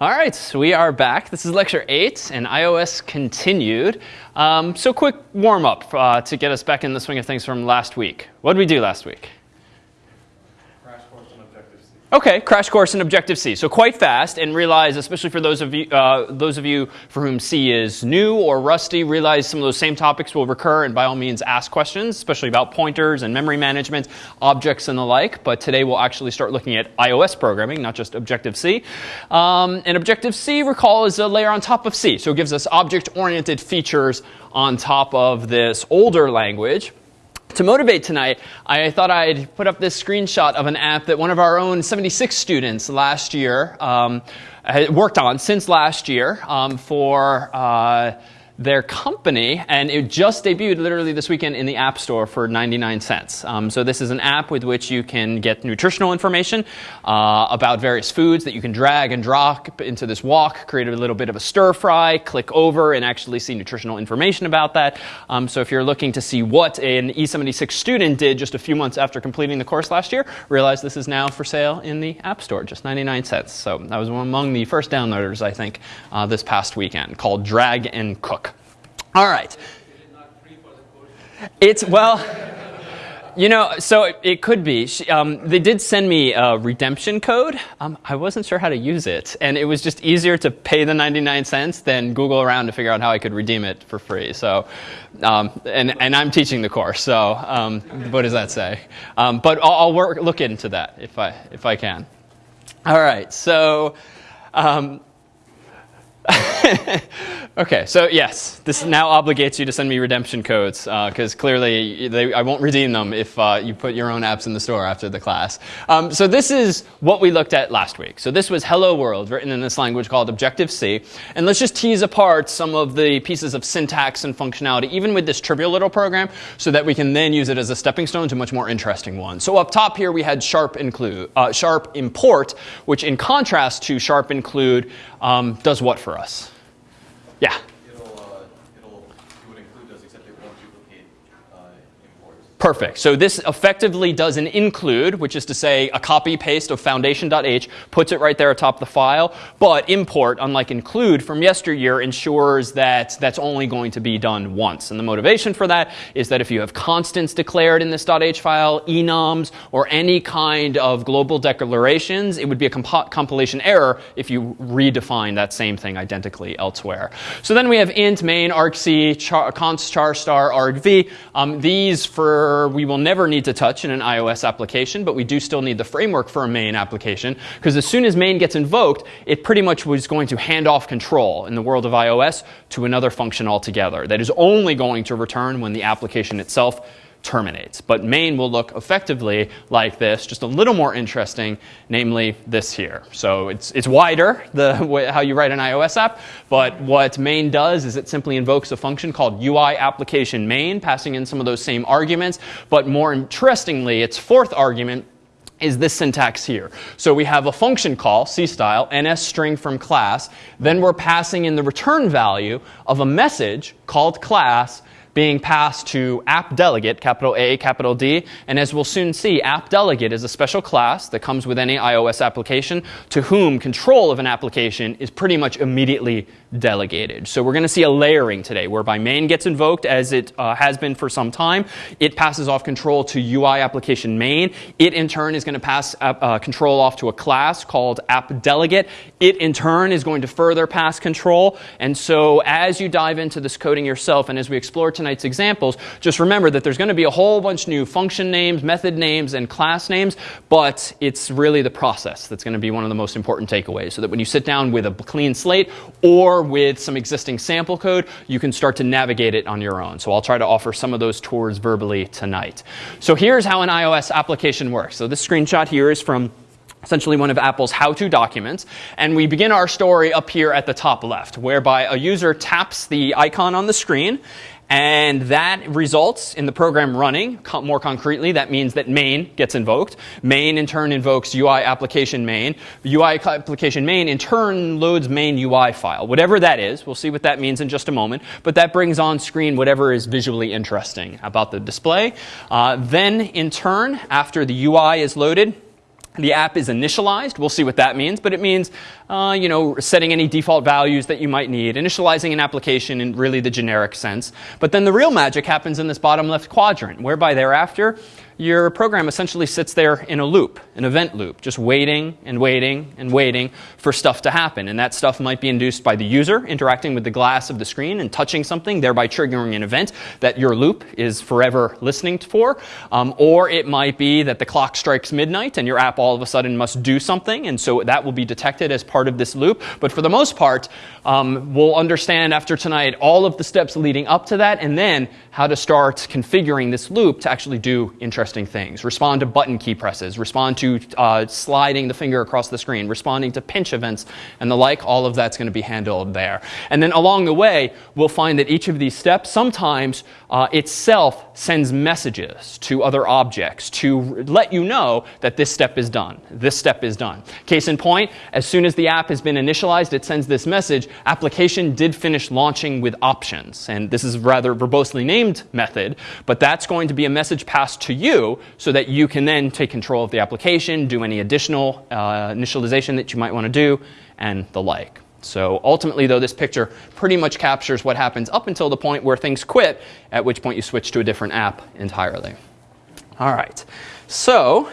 All right, so we are back. This is lecture eight and iOS continued. Um, so quick warm up uh, to get us back in the swing of things from last week. What did we do last week? Okay, crash course in Objective-C. So quite fast, and realize, especially for those of you, uh, those of you for whom C is new or rusty, realize some of those same topics will recur, and by all means ask questions, especially about pointers and memory management, objects and the like. But today we'll actually start looking at iOS programming, not just Objective-C. Um, and Objective-C, recall, is a layer on top of C, so it gives us object-oriented features on top of this older language. To motivate tonight, I thought I'd put up this screenshot of an app that one of our own 76 students last year um, worked on since last year um, for uh, their company, and it just debuted literally this weekend in the App Store for 99 cents. Um, so this is an app with which you can get nutritional information uh, about various foods that you can drag and drop into this wok, create a little bit of a stir fry, click over, and actually see nutritional information about that. Um, so if you're looking to see what an E76 student did just a few months after completing the course last year, realize this is now for sale in the App Store, just 99 cents. So that was among the first downloaders, I think, uh, this past weekend, called Drag and Cook. All right. It's, well, you know, so it, it could be. She, um, they did send me a redemption code. Um, I wasn't sure how to use it. And it was just easier to pay the 99 cents than Google around to figure out how I could redeem it for free. So, um, and, and I'm teaching the course. So um, what does that say? Um, but I'll, I'll work, look into that if I, if I can. All right. So, um, okay, so yes, this now obligates you to send me redemption codes because uh, clearly they, I won't redeem them if uh, you put your own apps in the store after the class. Um, so this is what we looked at last week. So this was Hello World written in this language called Objective-C. And let's just tease apart some of the pieces of syntax and functionality, even with this trivial little program, so that we can then use it as a stepping stone to much more interesting ones. So up top here we had sharp include, uh, sharp import, which in contrast to sharp include um, does what for us? Yeah. Perfect. So this effectively does an include, which is to say a copy paste of foundation.h, puts it right there atop the file. But import, unlike include from yesteryear, ensures that that's only going to be done once. And the motivation for that is that if you have constants declared in this .h file, enums, or any kind of global declarations, it would be a comp compilation error if you redefine that same thing identically elsewhere. So then we have int, main, argc, char, const, char star, argv. Um, these for we will never need to touch in an iOS application, but we do still need the framework for a main application, because as soon as main gets invoked, it pretty much was going to hand off control in the world of iOS to another function altogether that is only going to return when the application itself terminates. But main will look effectively like this, just a little more interesting, namely this here. So it's, it's wider, the way, how you write an iOS app, but what main does is it simply invokes a function called UI application main, passing in some of those same arguments. But more interestingly, its fourth argument is this syntax here. So we have a function call, C style, ns string from class. Then we're passing in the return value of a message called class being passed to app delegate, capital A, capital D. And as we'll soon see, app delegate is a special class that comes with any iOS application to whom control of an application is pretty much immediately delegated. So we're going to see a layering today whereby main gets invoked as it uh, has been for some time. It passes off control to UI application main. It in turn is going to pass uh, control off to a class called app delegate. It in turn is going to further pass control. And so as you dive into this coding yourself and as we explore tonight's examples, just remember that there's going to be a whole bunch of new function names, method names, and class names, but it's really the process that's going to be one of the most important takeaways. So that when you sit down with a clean slate or with some existing sample code, you can start to navigate it on your own. So I'll try to offer some of those tours verbally tonight. So here's how an iOS application works. So this screenshot here is from essentially one of Apple's how-to documents. And we begin our story up here at the top left, whereby a user taps the icon on the screen and that results in the program running. more concretely, that means that main gets invoked. Main in turn invokes UI application main. UI application main in turn loads main UI file. Whatever that is, we'll see what that means in just a moment. But that brings on screen whatever is visually interesting about the display. Uh, then in turn, after the UI is loaded, the app is initialized. We'll see what that means, but it means, uh, you know, setting any default values that you might need, initializing an application in really the generic sense. But then the real magic happens in this bottom left quadrant, whereby thereafter your program essentially sits there in a loop, an event loop, just waiting and waiting and waiting for stuff to happen. And that stuff might be induced by the user interacting with the glass of the screen and touching something, thereby triggering an event that your loop is forever listening for. Um, or it might be that the clock strikes midnight and your app all of a sudden must do something. And so that will be detected as part of this loop. But for the most part, um, we'll understand after tonight all of the steps leading up to that and then how to start configuring this loop to actually do interesting things. Respond to button key presses, respond to uh, sliding the finger across the screen, responding to pinch events and the like. All of that's going to be handled there. And then along the way, we'll find that each of these steps sometimes uh, itself sends messages to other objects to let you know that this step is done. This step is done. Case in point, as soon as the app has been initialized, it sends this message, application did finish launching with options. And this is rather verbosely named method, but that's going to be a message passed to you so that you can then take control of the application, do any additional uh, initialization that you might want to do, and the like. So ultimately, though, this picture pretty much captures what happens up until the point where things quit, at which point you switch to a different app entirely. All right. So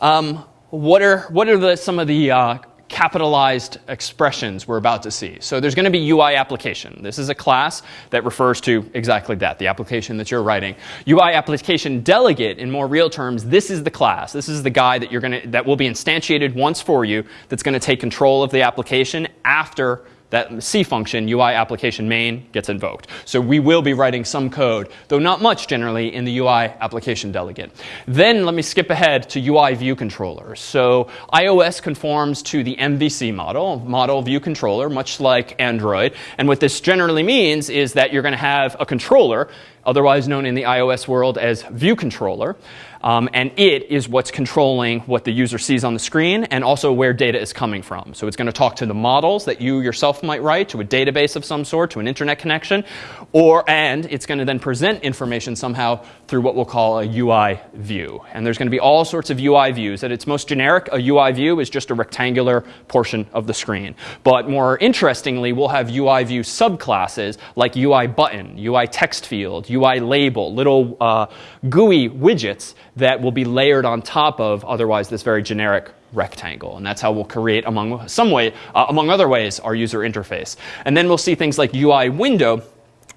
um, what are, what are the, some of the uh, capitalized expressions we're about to see. So there's going to be UI application. This is a class that refers to exactly that, the application that you're writing. UI application delegate, in more real terms, this is the class. This is the guy that you're going to that will be instantiated once for you that's going to take control of the application after that C function, UI application main, gets invoked. So we will be writing some code, though not much generally, in the UI application delegate. Then let me skip ahead to UI view controllers. So iOS conforms to the MVC model, model view controller, much like Android. And what this generally means is that you're going to have a controller, otherwise known in the iOS world as view controller. Um, and it is what's controlling what the user sees on the screen and also where data is coming from. So it's going to talk to the models that you yourself might write, to a database of some sort, to an internet connection, or and it's going to then present information somehow through what we'll call a UI view. And there's going to be all sorts of UI views. At its most generic, a UI view is just a rectangular portion of the screen. But more interestingly, we'll have UI view subclasses like UI button, UI text field, UI label, little uh, GUI widgets that will be layered on top of otherwise this very generic rectangle. And that's how we'll create, among some way, uh, among other ways, our user interface. And then we'll see things like UI window,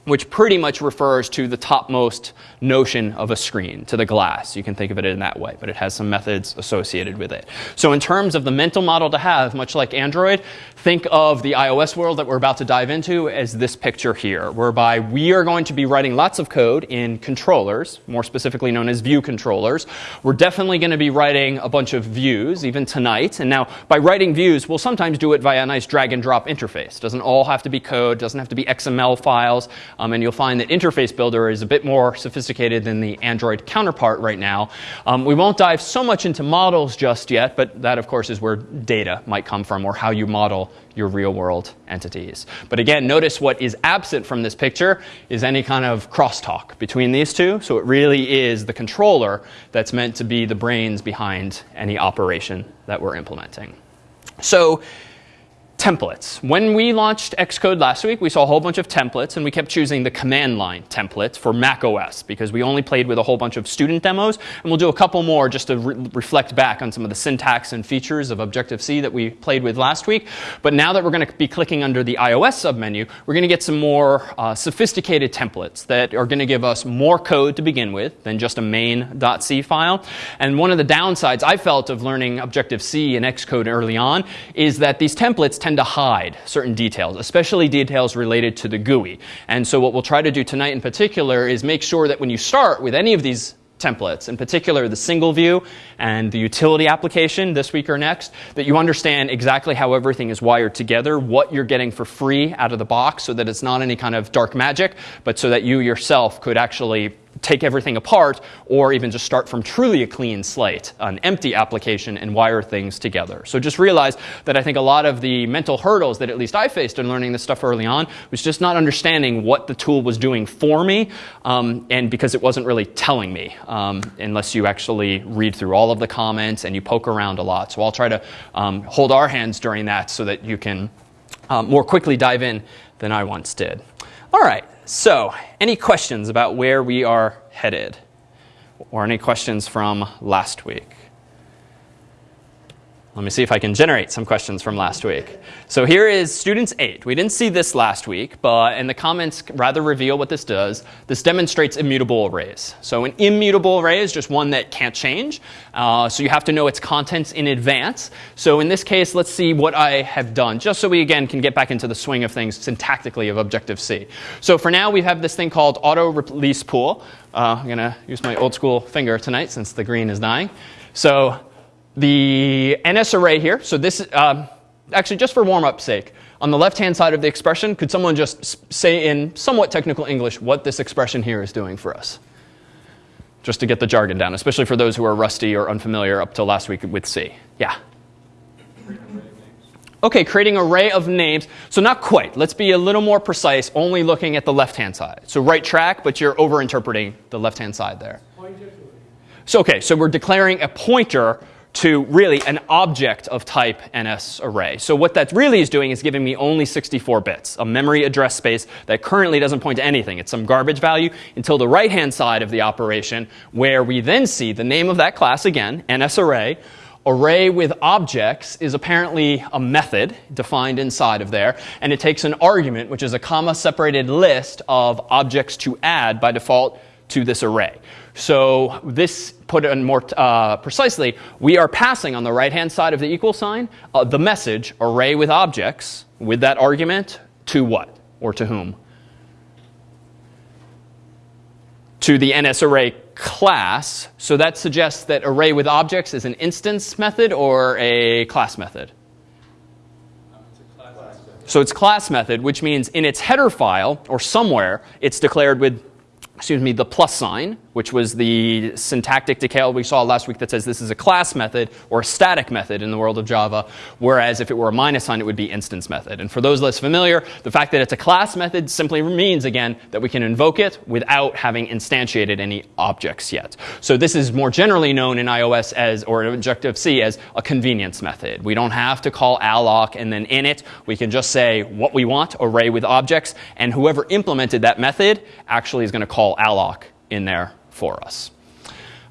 which pretty much refers to the topmost notion of a screen, to the glass. You can think of it in that way, but it has some methods associated with it. So in terms of the mental model to have, much like Android, think of the iOS world that we're about to dive into as this picture here, whereby we are going to be writing lots of code in controllers, more specifically known as view controllers. We're definitely going to be writing a bunch of views, even tonight. And now, by writing views, we'll sometimes do it via a nice drag and drop interface. Doesn't all have to be code, doesn't have to be XML files. Um, and you'll find that Interface Builder is a bit more sophisticated than the Android counterpart right now. Um, we won't dive so much into models just yet, but that, of course, is where data might come from or how you model your real world entities. But again, notice what is absent from this picture is any kind of crosstalk between these two. So it really is the controller that's meant to be the brains behind any operation that we're implementing. So templates. When we launched Xcode last week, we saw a whole bunch of templates, and we kept choosing the command line template for Mac OS because we only played with a whole bunch of student demos. And we'll do a couple more just to re reflect back on some of the syntax and features of Objective-C that we played with last week. But now that we're going to be clicking under the iOS submenu, we're going to get some more uh, sophisticated templates that are going to give us more code to begin with than just a main.c file. And one of the downsides I felt of learning Objective-C and Xcode early on is that these templates tend to hide certain details, especially details related to the GUI. And so what we'll try to do tonight in particular is make sure that when you start with any of these templates, in particular the single view and the utility application this week or next, that you understand exactly how everything is wired together, what you're getting for free out of the box so that it's not any kind of dark magic, but so that you yourself could actually take everything apart or even just start from truly a clean slate, an empty application, and wire things together. So just realize that I think a lot of the mental hurdles that at least I faced in learning this stuff early on was just not understanding what the tool was doing for me um, and because it wasn't really telling me um, unless you actually read through all of the comments and you poke around a lot. So I'll try to um, hold our hands during that so that you can um, more quickly dive in than I once did. All right, so any questions about where we are headed? Or any questions from last week? Let me see if I can generate some questions from last week. So here is students 8. We didn't see this last week, but and the comments rather reveal what this does. This demonstrates immutable arrays. So an immutable array is just one that can't change. Uh, so you have to know its contents in advance. So in this case, let's see what I have done, just so we again can get back into the swing of things syntactically of Objective-C. So for now, we have this thing called auto release pool. Uh, I'm going to use my old school finger tonight since the green is dying. So the NS array here, so this, uh, actually just for warm-up sake, on the left-hand side of the expression, could someone just say in somewhat technical English what this expression here is doing for us? Just to get the jargon down, especially for those who are rusty or unfamiliar up till last week with C. Yeah? Okay, creating an array of names. So not quite. Let's be a little more precise, only looking at the left-hand side. So right track, but you're over-interpreting the left-hand side there. So okay, so we're declaring a pointer to really an object of type NS array. So what that really is doing is giving me only 64 bits, a memory address space that currently doesn't point to anything. It's some garbage value until the right-hand side of the operation where we then see the name of that class again, NS array. Array with objects is apparently a method defined inside of there, and it takes an argument, which is a comma separated list of objects to add by default to this array. So this, put it more uh, precisely, we are passing on the right-hand side of the equal sign uh, the message array with objects with that argument to what or to whom? To the NSArray class. So that suggests that array with objects is an instance method or a class method. So it's class method, which means in its header file or somewhere, it's declared with excuse me, the plus sign, which was the syntactic decal we saw last week that says this is a class method or a static method in the world of Java, whereas if it were a minus sign, it would be instance method. And for those less familiar, the fact that it's a class method simply means, again, that we can invoke it without having instantiated any objects yet. So this is more generally known in iOS as, or in Objective-C as a convenience method. We don't have to call alloc and then init, we can just say what we want, array with objects, and whoever implemented that method actually is going to call alloc in there for us.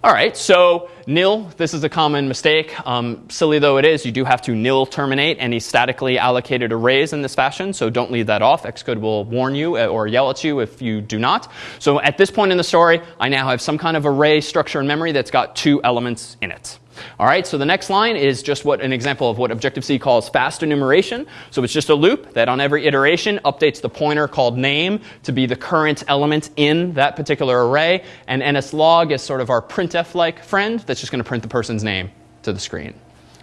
All right, so nil, this is a common mistake. Um, silly though it is, you do have to nil terminate any statically allocated arrays in this fashion, so don't leave that off. Xcode will warn you uh, or yell at you if you do not. So at this point in the story, I now have some kind of array structure in memory that's got two elements in it. All right, so the next line is just what an example of what Objective-C calls fast enumeration. So it's just a loop that on every iteration updates the pointer called name to be the current element in that particular array. And nslog is sort of our printf-like friend that's just going to print the person's name to the screen.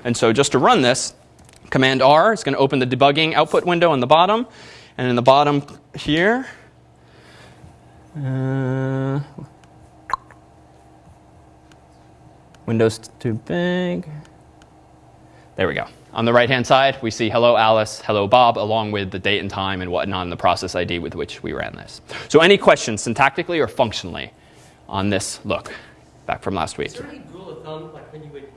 And so just to run this, Command R is going to open the debugging output window on the bottom. And in the bottom here, uh, Windows too big. There we go. On the right-hand side, we see hello Alice, hello Bob, along with the date and time and whatnot and the process ID with which we ran this. So any questions syntactically or functionally on this look back from last week? Is there any rule of thumb, like when you would,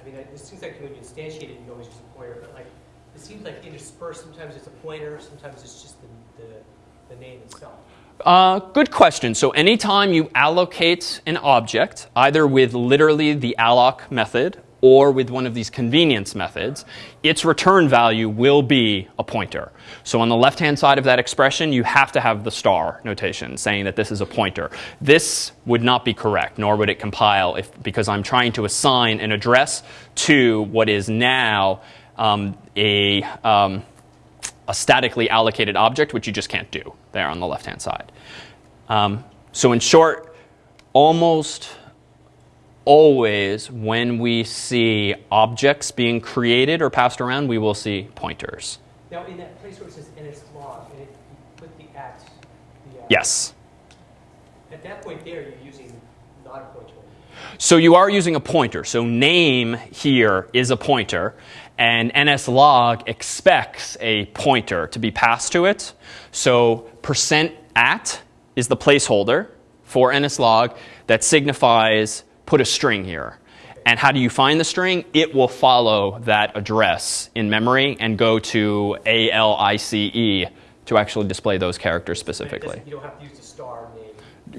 I mean, it seems like when you instantiate it, you always use a pointer, but like, it seems like interspersed, sometimes it's a pointer, sometimes it's just the, the, the name itself. Uh, good question. So anytime you allocate an object, either with literally the alloc method or with one of these convenience methods, its return value will be a pointer. So on the left-hand side of that expression, you have to have the star notation saying that this is a pointer. This would not be correct, nor would it compile if, because I'm trying to assign an address to what is now um, a, um, a statically allocated object, which you just can't do there on the left-hand side. Um, so in short, almost always when we see objects being created or passed around, we will see pointers. Now, in that place where it says log, and it, you put the at. The, uh, yes. At that point there, you're using not a pointer. So you are using a pointer. So name here is a pointer, and nslog expects a pointer to be passed to it. So percent at is the placeholder for nslog that signifies put a string here. And how do you find the string? It will follow that address in memory and go to ALICE to actually display those characters specifically.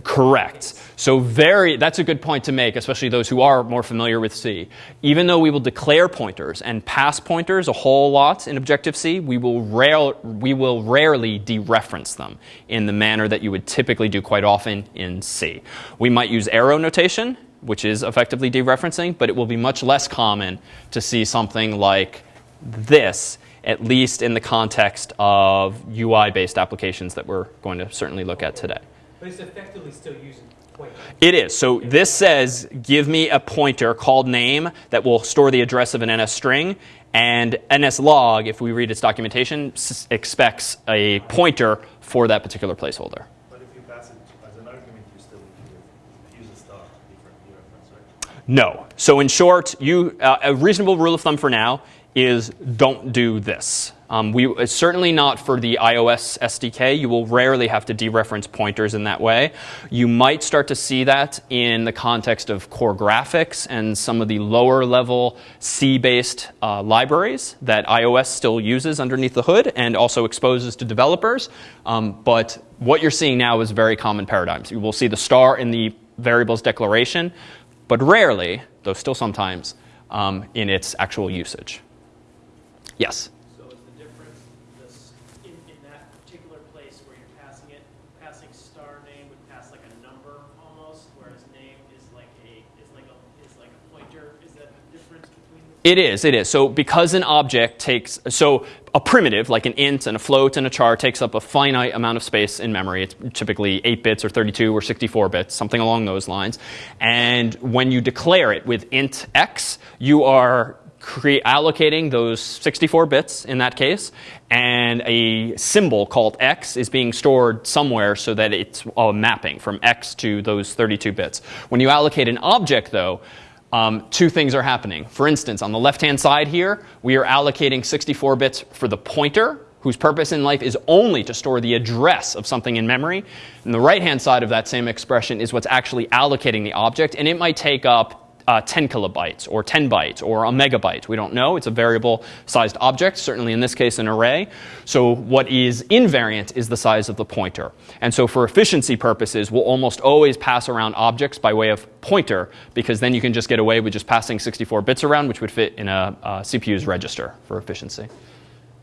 Correct. So very that's a good point to make, especially those who are more familiar with C. Even though we will declare pointers and pass pointers a whole lot in Objective-C, we will rare, we will rarely dereference them in the manner that you would typically do quite often in C. We might use arrow notation, which is effectively dereferencing, but it will be much less common to see something like this, at least in the context of UI-based applications that we're going to certainly look at today. But it's effectively still using pointer. It is. So this says, give me a pointer called name that will store the address of an NS string. And NSLog, if we read its documentation, s- expects a pointer for that particular placeholder. But if you pass it as an argument, you still need to use a star different dereference, right? No. So in short, you, uh, a reasonable rule of thumb for now is don't do this. Um, we, it's certainly not for the iOS SDK. You will rarely have to dereference pointers in that way. You might start to see that in the context of core graphics and some of the lower level C-based uh, libraries that iOS still uses underneath the hood and also exposes to developers. Um, but what you're seeing now is very common paradigms. You will see the star in the variables declaration, but rarely, though still sometimes, um, in its actual usage. Yes? So is the difference this, in, in that particular place where you're passing it, passing star name would pass like a number almost, whereas name is like a, is like a, is like a pointer? Is that the difference between the It is, it is. So because an object takes, so a primitive like an int and a float and a char takes up a finite amount of space in memory. It's typically 8 bits or 32 or 64 bits, something along those lines. And when you declare it with int x, you are cre- allocating those 64 bits in that case, and a symbol called x is being stored somewhere so that it's a mapping from x to those 32 bits. When you allocate an object, though, um, two things are happening. For instance, on the left-hand side here, we are allocating 64 bits for the pointer, whose purpose in life is only to store the address of something in memory. And the right-hand side of that same expression is what's actually allocating the object, and it might take up uh, 10 kilobytes or 10 bytes or a megabyte. We don't know. It's a variable sized object, certainly in this case an array. So what is invariant is the size of the pointer. And so for efficiency purposes, we'll almost always pass around objects by way of pointer because then you can just get away with just passing 64 bits around, which would fit in a, a CPU's register for efficiency.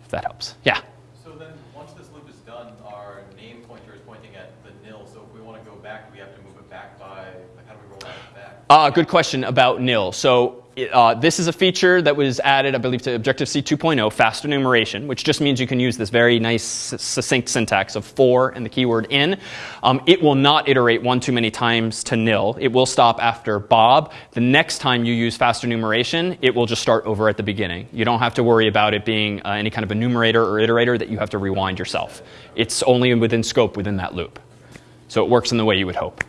If that helps. Yeah. So then, once this loop is done, our name pointer is pointing at the nil. So if we want to go back, we have to move it back by, like, how do we roll that back? Uh, good question about nil. So uh, this is a feature that was added, I believe, to Objective-C 2.0, fast enumeration, which just means you can use this very nice succinct syntax of for and the keyword in. Um, it will not iterate one too many times to nil. It will stop after Bob. The next time you use fast enumeration, it will just start over at the beginning. You don't have to worry about it being uh, any kind of a enumerator or iterator that you have to rewind yourself. It's only within scope within that loop. So it works in the way you would hope.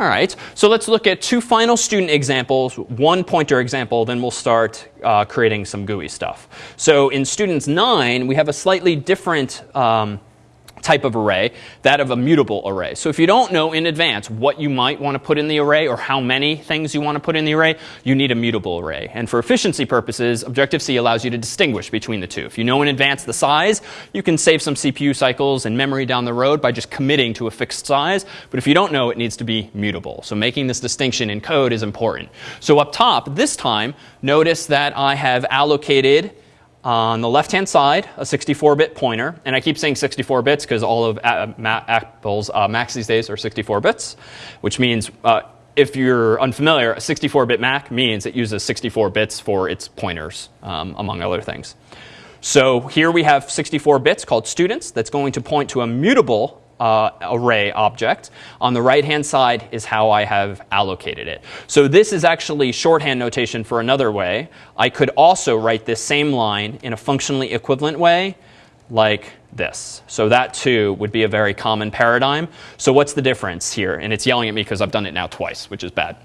All right, so let's look at two final student examples, one pointer example, then we'll start uh, creating some GUI stuff. So in students 9, we have a slightly different um, type of array, that of a mutable array. So if you don't know in advance what you might want to put in the array or how many things you want to put in the array, you need a mutable array. And for efficiency purposes, Objective-C allows you to distinguish between the two. If you know in advance the size, you can save some CPU cycles and memory down the road by just committing to a fixed size. But if you don't know, it needs to be mutable. So making this distinction in code is important. So up top, this time, notice that I have allocated on the left-hand side, a 64-bit pointer, and I keep saying 64 bits because all of Apple's uh, Macs these days are 64 bits, which means uh, if you're unfamiliar, a 64-bit Mac means it uses 64 bits for its pointers, um, among other things. So here we have 64 bits called students that's going to point to a mutable uh, array object. On the right hand side is how I have allocated it. So this is actually shorthand notation for another way. I could also write this same line in a functionally equivalent way like this. So that too would be a very common paradigm. So what's the difference here? And it's yelling at me because I've done it now twice, which is bad.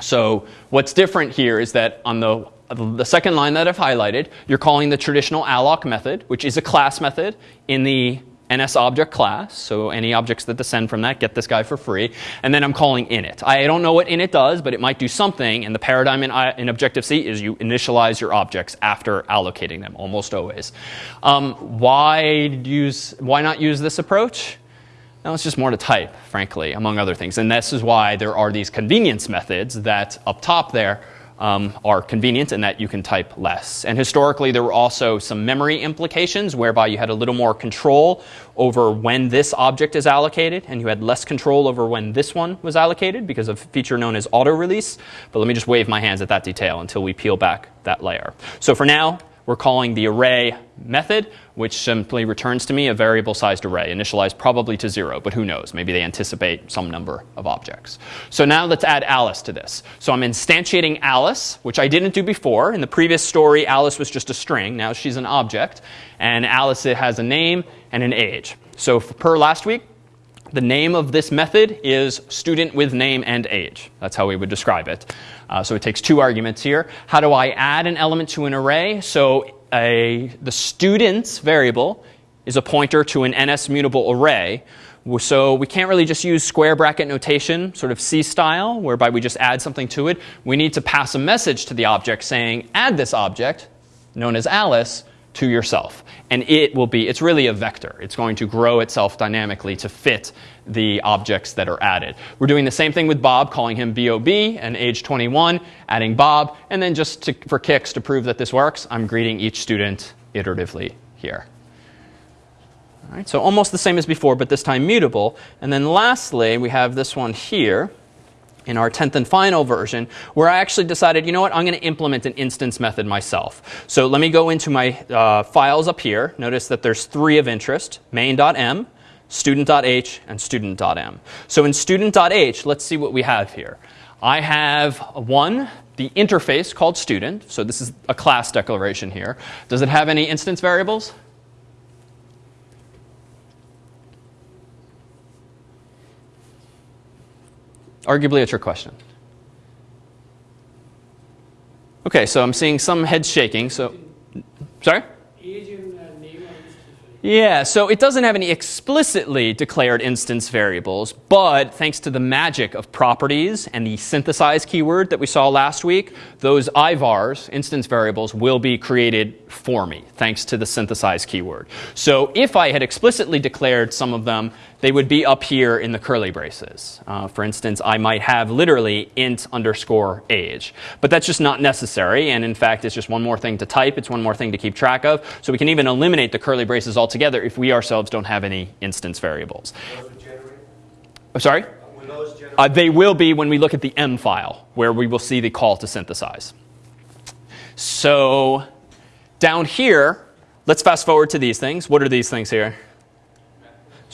So what's different here is that on the, the second line that I've highlighted, you're calling the traditional alloc method, which is a class method in the NS object class. So any objects that descend from that get this guy for free. And then I'm calling init. I don't know what init does, but it might do something. And the paradigm in, in Objective-C is you initialize your objects after allocating them, almost always. Um, why, use, why not use this approach? Now it's just more to type, frankly, among other things. And this is why there are these convenience methods that up top there um, are convenient in that you can type less. And historically, there were also some memory implications whereby you had a little more control over when this object is allocated, and you had less control over when this one was allocated because of a feature known as auto release. But let me just wave my hands at that detail until we peel back that layer. So for now, we're calling the array method, which simply returns to me a variable sized array, initialized probably to zero, but who knows? Maybe they anticipate some number of objects. So now let's add Alice to this. So I'm instantiating Alice, which I didn't do before. In the previous story, Alice was just a string. Now she's an object. And Alice has a name and an age. So per last week, the name of this method is student with name and age. That's how we would describe it. Uh, so it takes two arguments here. How do I add an element to an array? So a, the students variable is a pointer to an NS mutable array. So we can't really just use square bracket notation, sort of C style, whereby we just add something to it. We need to pass a message to the object saying, add this object, known as Alice, to yourself. And it will be, it's really a vector. It's going to grow itself dynamically to fit the objects that are added. We're doing the same thing with Bob, calling him Bob and age 21, adding Bob. And then just to, for kicks to prove that this works, I'm greeting each student iteratively here. All right, so almost the same as before, but this time mutable. And then lastly, we have this one here in our 10th and final version, where I actually decided, you know what, I'm going to implement an instance method myself. So let me go into my uh, files up here. Notice that there's three of interest, main.m, student.h, and student.m. So in student.h, let's see what we have here. I have one, the interface called student. So this is a class declaration here. Does it have any instance variables? Arguably a trick question. Okay, so I'm seeing some heads shaking. So, sorry? Yeah, so it doesn't have any explicitly declared instance variables, but thanks to the magic of properties and the synthesize keyword that we saw last week, those IVARs, instance variables, will be created for me, thanks to the synthesize keyword. So if I had explicitly declared some of them, they would be up here in the curly braces. Uh, for instance, I might have literally int underscore age. But that's just not necessary. And in fact, it's just one more thing to type. It's one more thing to keep track of. So we can even eliminate the curly braces altogether if we ourselves don't have any instance variables. I'm sorry? Uh, they will be when we look at the M file, where we will see the call to synthesize. So down here, let's fast forward to these things. What are these things here?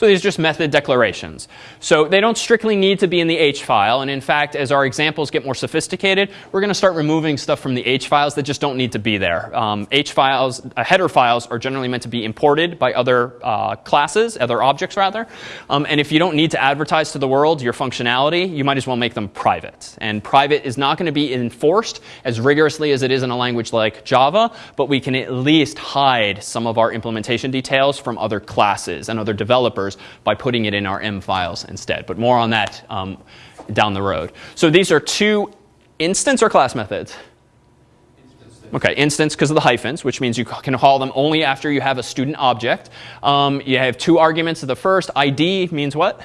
So these are just method declarations. So they don't strictly need to be in the H file. And in fact, as our examples get more sophisticated, we're going to start removing stuff from the H files that just don't need to be there. Um, H files, uh, header files are generally meant to be imported by other uh, classes, other objects rather. Um, and if you don't need to advertise to the world your functionality, you might as well make them private. And private is not going to be enforced as rigorously as it is in a language like Java, but we can at least hide some of our implementation details from other classes and other developers by putting it in our M files instead. But more on that um, down the road. So these are two instance or class methods? Okay, instance because of the hyphens, which means you can call them only after you have a student object. Um, you have two arguments of the first. ID means what?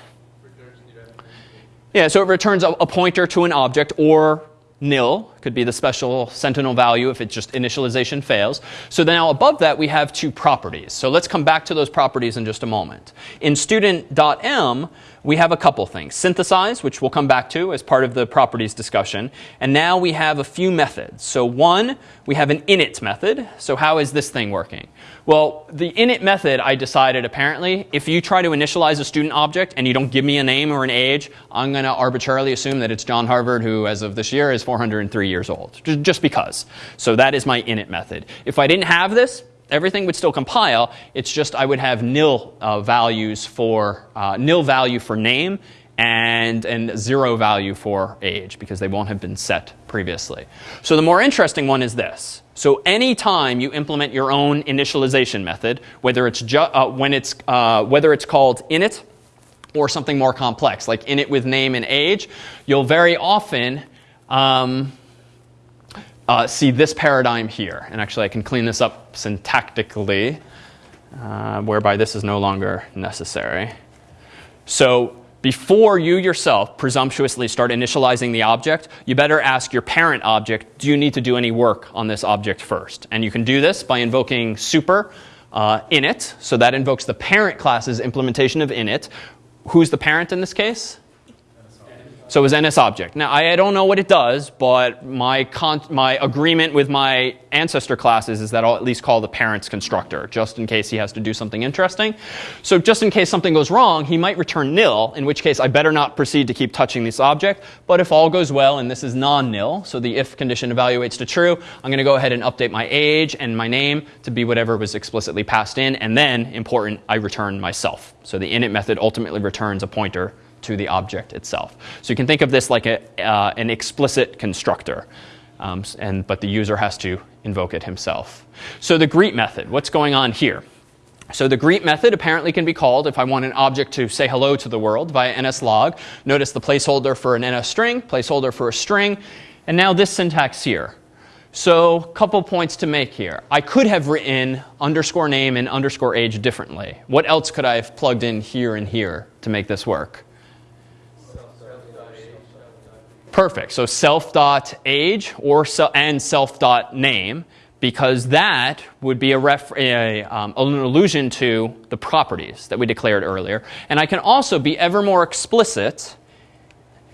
Yeah, so it returns a, a pointer to an object or nil could be the special sentinel value if it just initialization fails. So now above that we have two properties. So let's come back to those properties in just a moment. In student.m we have a couple things. Synthesize, which we'll come back to as part of the properties discussion. And now we have a few methods. So one, we have an init method. So how is this thing working? Well, the init method, I decided apparently, if you try to initialize a student object and you don't give me a name or an age, I'm going to arbitrarily assume that it's John Harvard, who as of this year is 403 years old, just because. So that is my init method. If I didn't have this, everything would still compile. It's just I would have nil uh, values for uh, nil value for name and and zero value for age because they won't have been set previously. So the more interesting one is this. So anytime you implement your own initialization method, whether it's uh, when it's uh, whether it's called init or something more complex like init with name and age, you'll very often um, uh, see this paradigm here. And actually, I can clean this up syntactically, uh, whereby this is no longer necessary. So before you yourself presumptuously start initializing the object, you better ask your parent object, do you need to do any work on this object first? And you can do this by invoking super uh, init. So that invokes the parent class's implementation of init. Who's the parent in this case? So it was NS object. Now, I, don't know what it does, but my, my agreement with my ancestor classes is that I'll at least call the parent's constructor, just in case he has to do something interesting. So just in case something goes wrong, he might return nil, in which case I better not proceed to keep touching this object. But if all goes well and this is non-nil, so the if condition evaluates to true, I'm going to go ahead and update my age and my name to be whatever was explicitly passed in. And then, important, I return myself. So the init method ultimately returns a pointer to the object itself. So you can think of this like a, uh, an explicit constructor, um, and, but the user has to invoke it himself. So the greet method, what's going on here? So the greet method apparently can be called if I want an object to say hello to the world via nslog. Notice the placeholder for an ns string, placeholder for a string, and now this syntax here. So a couple points to make here. I could have written underscore name and underscore age differently. What else could I have plugged in here and here to make this work? Perfect. So self dot age or and self dot name because that would be a, ref- a um, an allusion to the properties that we declared earlier. And I can also be ever more explicit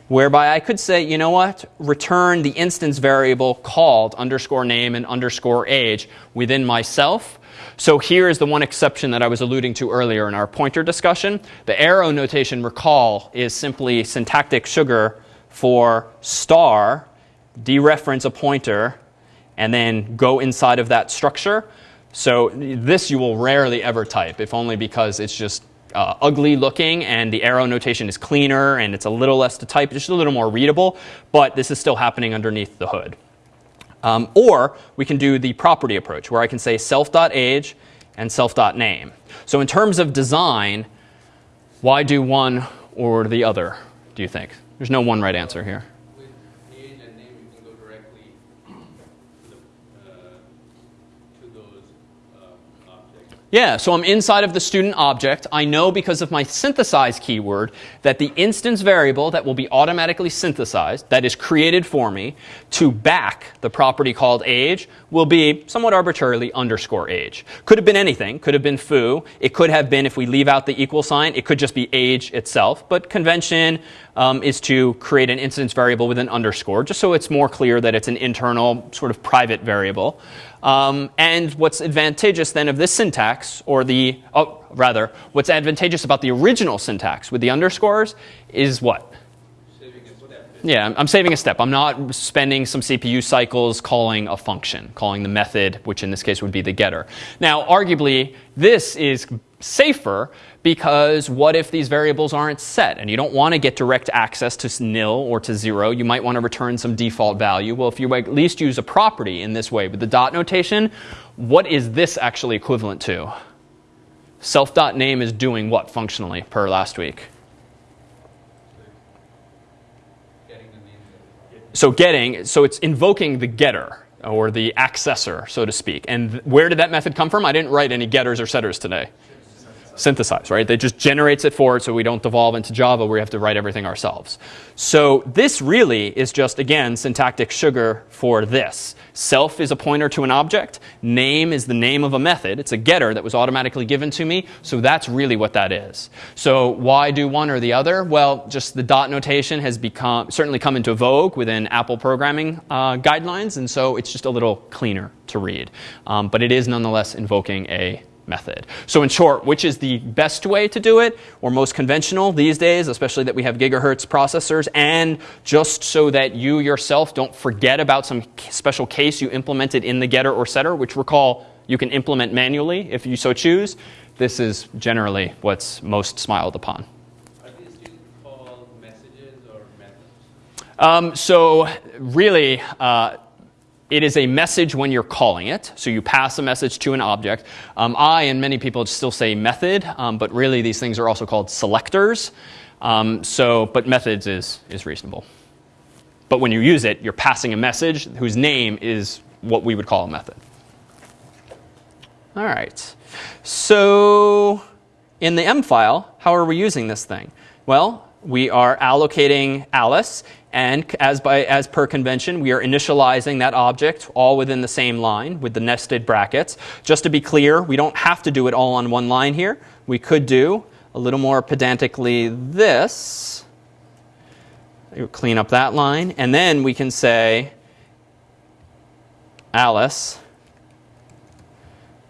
whereby I could say, you know what, return the instance variable called underscore name and underscore age within myself. So here is the one exception that I was alluding to earlier in our pointer discussion. The arrow notation, recall, is simply syntactic sugar for star, dereference a pointer, and then go inside of that structure. So this you will rarely ever type, if only because it's just uh, ugly looking and the arrow notation is cleaner and it's a little less to type, just a little more readable, but this is still happening underneath the hood. Um, or we can do the property approach where I can say self.age and self.name. So in terms of design, why do one or the other, do you think? There's no one right answer here. With age and name, you can go directly to, the, uh, to those uh, objects. Yeah, so I'm inside of the student object. I know because of my synthesize keyword that the instance variable that will be automatically synthesized, that is created for me, to back the property called age will be somewhat arbitrarily underscore age. Could have been anything, could have been foo. It could have been, if we leave out the equal sign, it could just be age itself. But convention um, is to create an instance variable with an underscore, just so it's more clear that it's an internal, sort of private variable. Um, and what's advantageous then of this syntax, or the, oh, rather, what's advantageous about the original syntax with the underscores is what? Saving a step. Yeah, I'm saving a step. I'm not spending some CPU cycles calling a function, calling the method, which in this case would be the getter. Now, arguably, this is safer because what if these variables aren't set and you don't want to get direct access to nil or to zero? You might want to return some default value. Well, if you at least use a property in this way with the dot notation, what is this actually equivalent to? Self.name is doing what functionally per last week? So getting so it's invoking the getter or the accessor so to speak and where did that method come from i didn't write any getters or setters today synthesize right? It just generates it for it so we don't devolve into java where we have to write everything ourselves. So this really is just again syntactic sugar for this. Self is a pointer to an object. Name is the name of a method. It's a getter that was automatically given to me. So that's really what that is. So why do one or the other? Well just the dot notation has become certainly come into vogue within apple programming uh, guidelines and so it's just a little cleaner to read. Um, but it is nonetheless invoking a method. So in short, which is the best way to do it or most conventional these days, especially that we have gigahertz processors and just so that you yourself don't forget about some special case you implemented in the getter or setter, which recall you can implement manually if you so choose. This is generally what's most smiled upon. Are these still messages or methods? Um, so really, uh, it is a message when you're calling it. So you pass a message to an object. Um, I and many people still say method, um, but really these things are also called selectors. Um, so, but methods is, is reasonable. But when you use it, you're passing a message whose name is what we would call a method. All right. So in the M file, how are we using this thing? Well, we are allocating Alice, and as, by, as per convention, we are initializing that object all within the same line with the nested brackets. Just to be clear, we don't have to do it all on one line here. We could do a little more pedantically this. Clean up that line, and then we can say Alice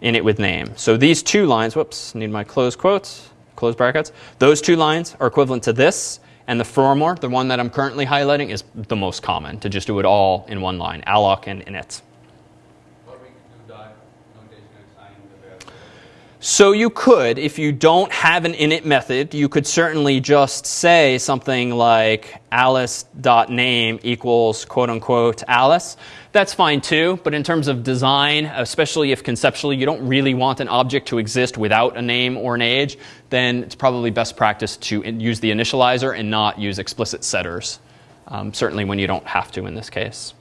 initWithName. So these two lines, whoops, need my close quotes, close brackets. Those two lines are equivalent to this, and the firmware, the one that I'm currently highlighting, is the most common, to just do it all in one line, alloc and init. Or we could do dot notation assign the variable. So you could, if you don't have an init method, you could certainly just say something like alice.name equals quote unquote Alice. That's fine too, but in terms of design, especially if conceptually you don't really want an object to exist without a name or an age, then it's probably best practice to use the initializer and not use explicit setters. Um, certainly when you don't have to in this case.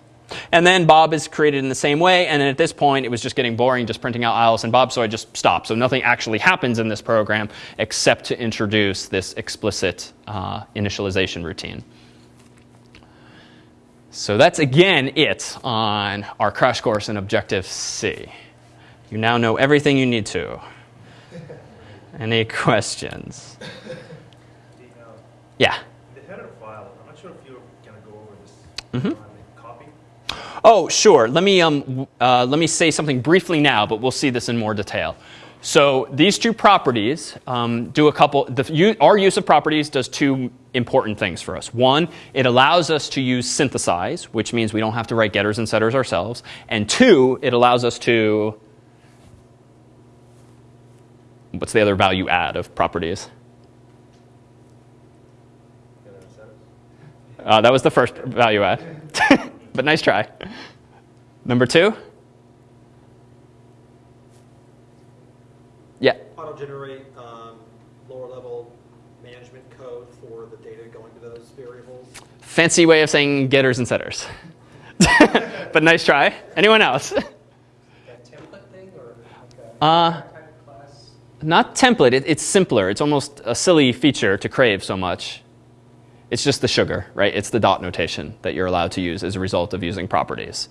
And then Bob is created in the same way, and at this point it was just getting boring just printing out Alice and Bob, so I just stopped. So nothing actually happens in this program except to introduce this explicit uh, initialization routine. So that's again it on our crash course in Objective C. You now know everything you need to. Any questions? The, Yeah. the header file, I'm not sure if you're gonna go over this Mhm. copy. Oh, sure. Let me, um, uh, let me say something briefly now, but we'll see this in more detail. So these two properties um, do a couple. The, u- our use of properties does two important things for us. One, it allows us to use synthesize, which means we don't have to write getters and setters ourselves. And two, it allows us to. What's the other value add of properties? Uh, that was the first value add. but nice try. Number two? Yeah. auto-generate um, lower-level management code for the data going to those variables. Fancy way of saying getters and setters. but nice try. Anyone else? That template thing or like a Uh, type of class? Not template, it, it's simpler. It's almost a silly feature to crave so much. It's just the sugar, right? It's the dot notation that you're allowed to use as a result of using properties.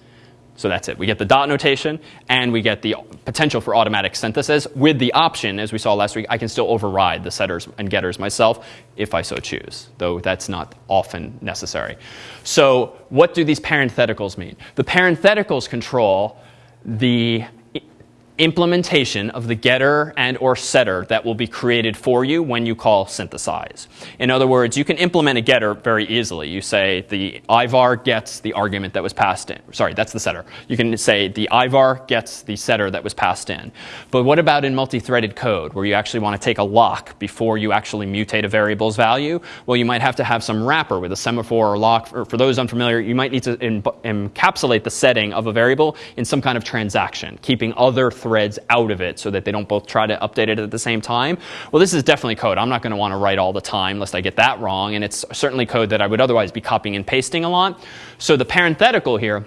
So that's it. We get the dot notation and we get the potential for automatic synthesis with the option, as we saw last week, I can still override the setters and getters myself if I so choose, though that's not often necessary. So what do these parentheticals mean? The parentheticals control the implementation of the getter and or setter that will be created for you when you call synthesize. In other words, you can implement a getter very easily. You say the ivar gets the argument that was passed in. Sorry, that's the setter. You can say the ivar gets the setter that was passed in. But what about in multi-threaded code where you actually want to take a lock before you actually mutate a variable's value? Well, you might have to have some wrapper with a semaphore or lock. For, for those unfamiliar, you might need to encapsulate the setting of a variable in some kind of transaction, keeping other threads out of it so that they don't both try to update it at the same time. Well, this is definitely code I'm not going to want to write all the time lest I get that wrong, and it's certainly code that I would otherwise be copying and pasting a lot. So the parenthetical here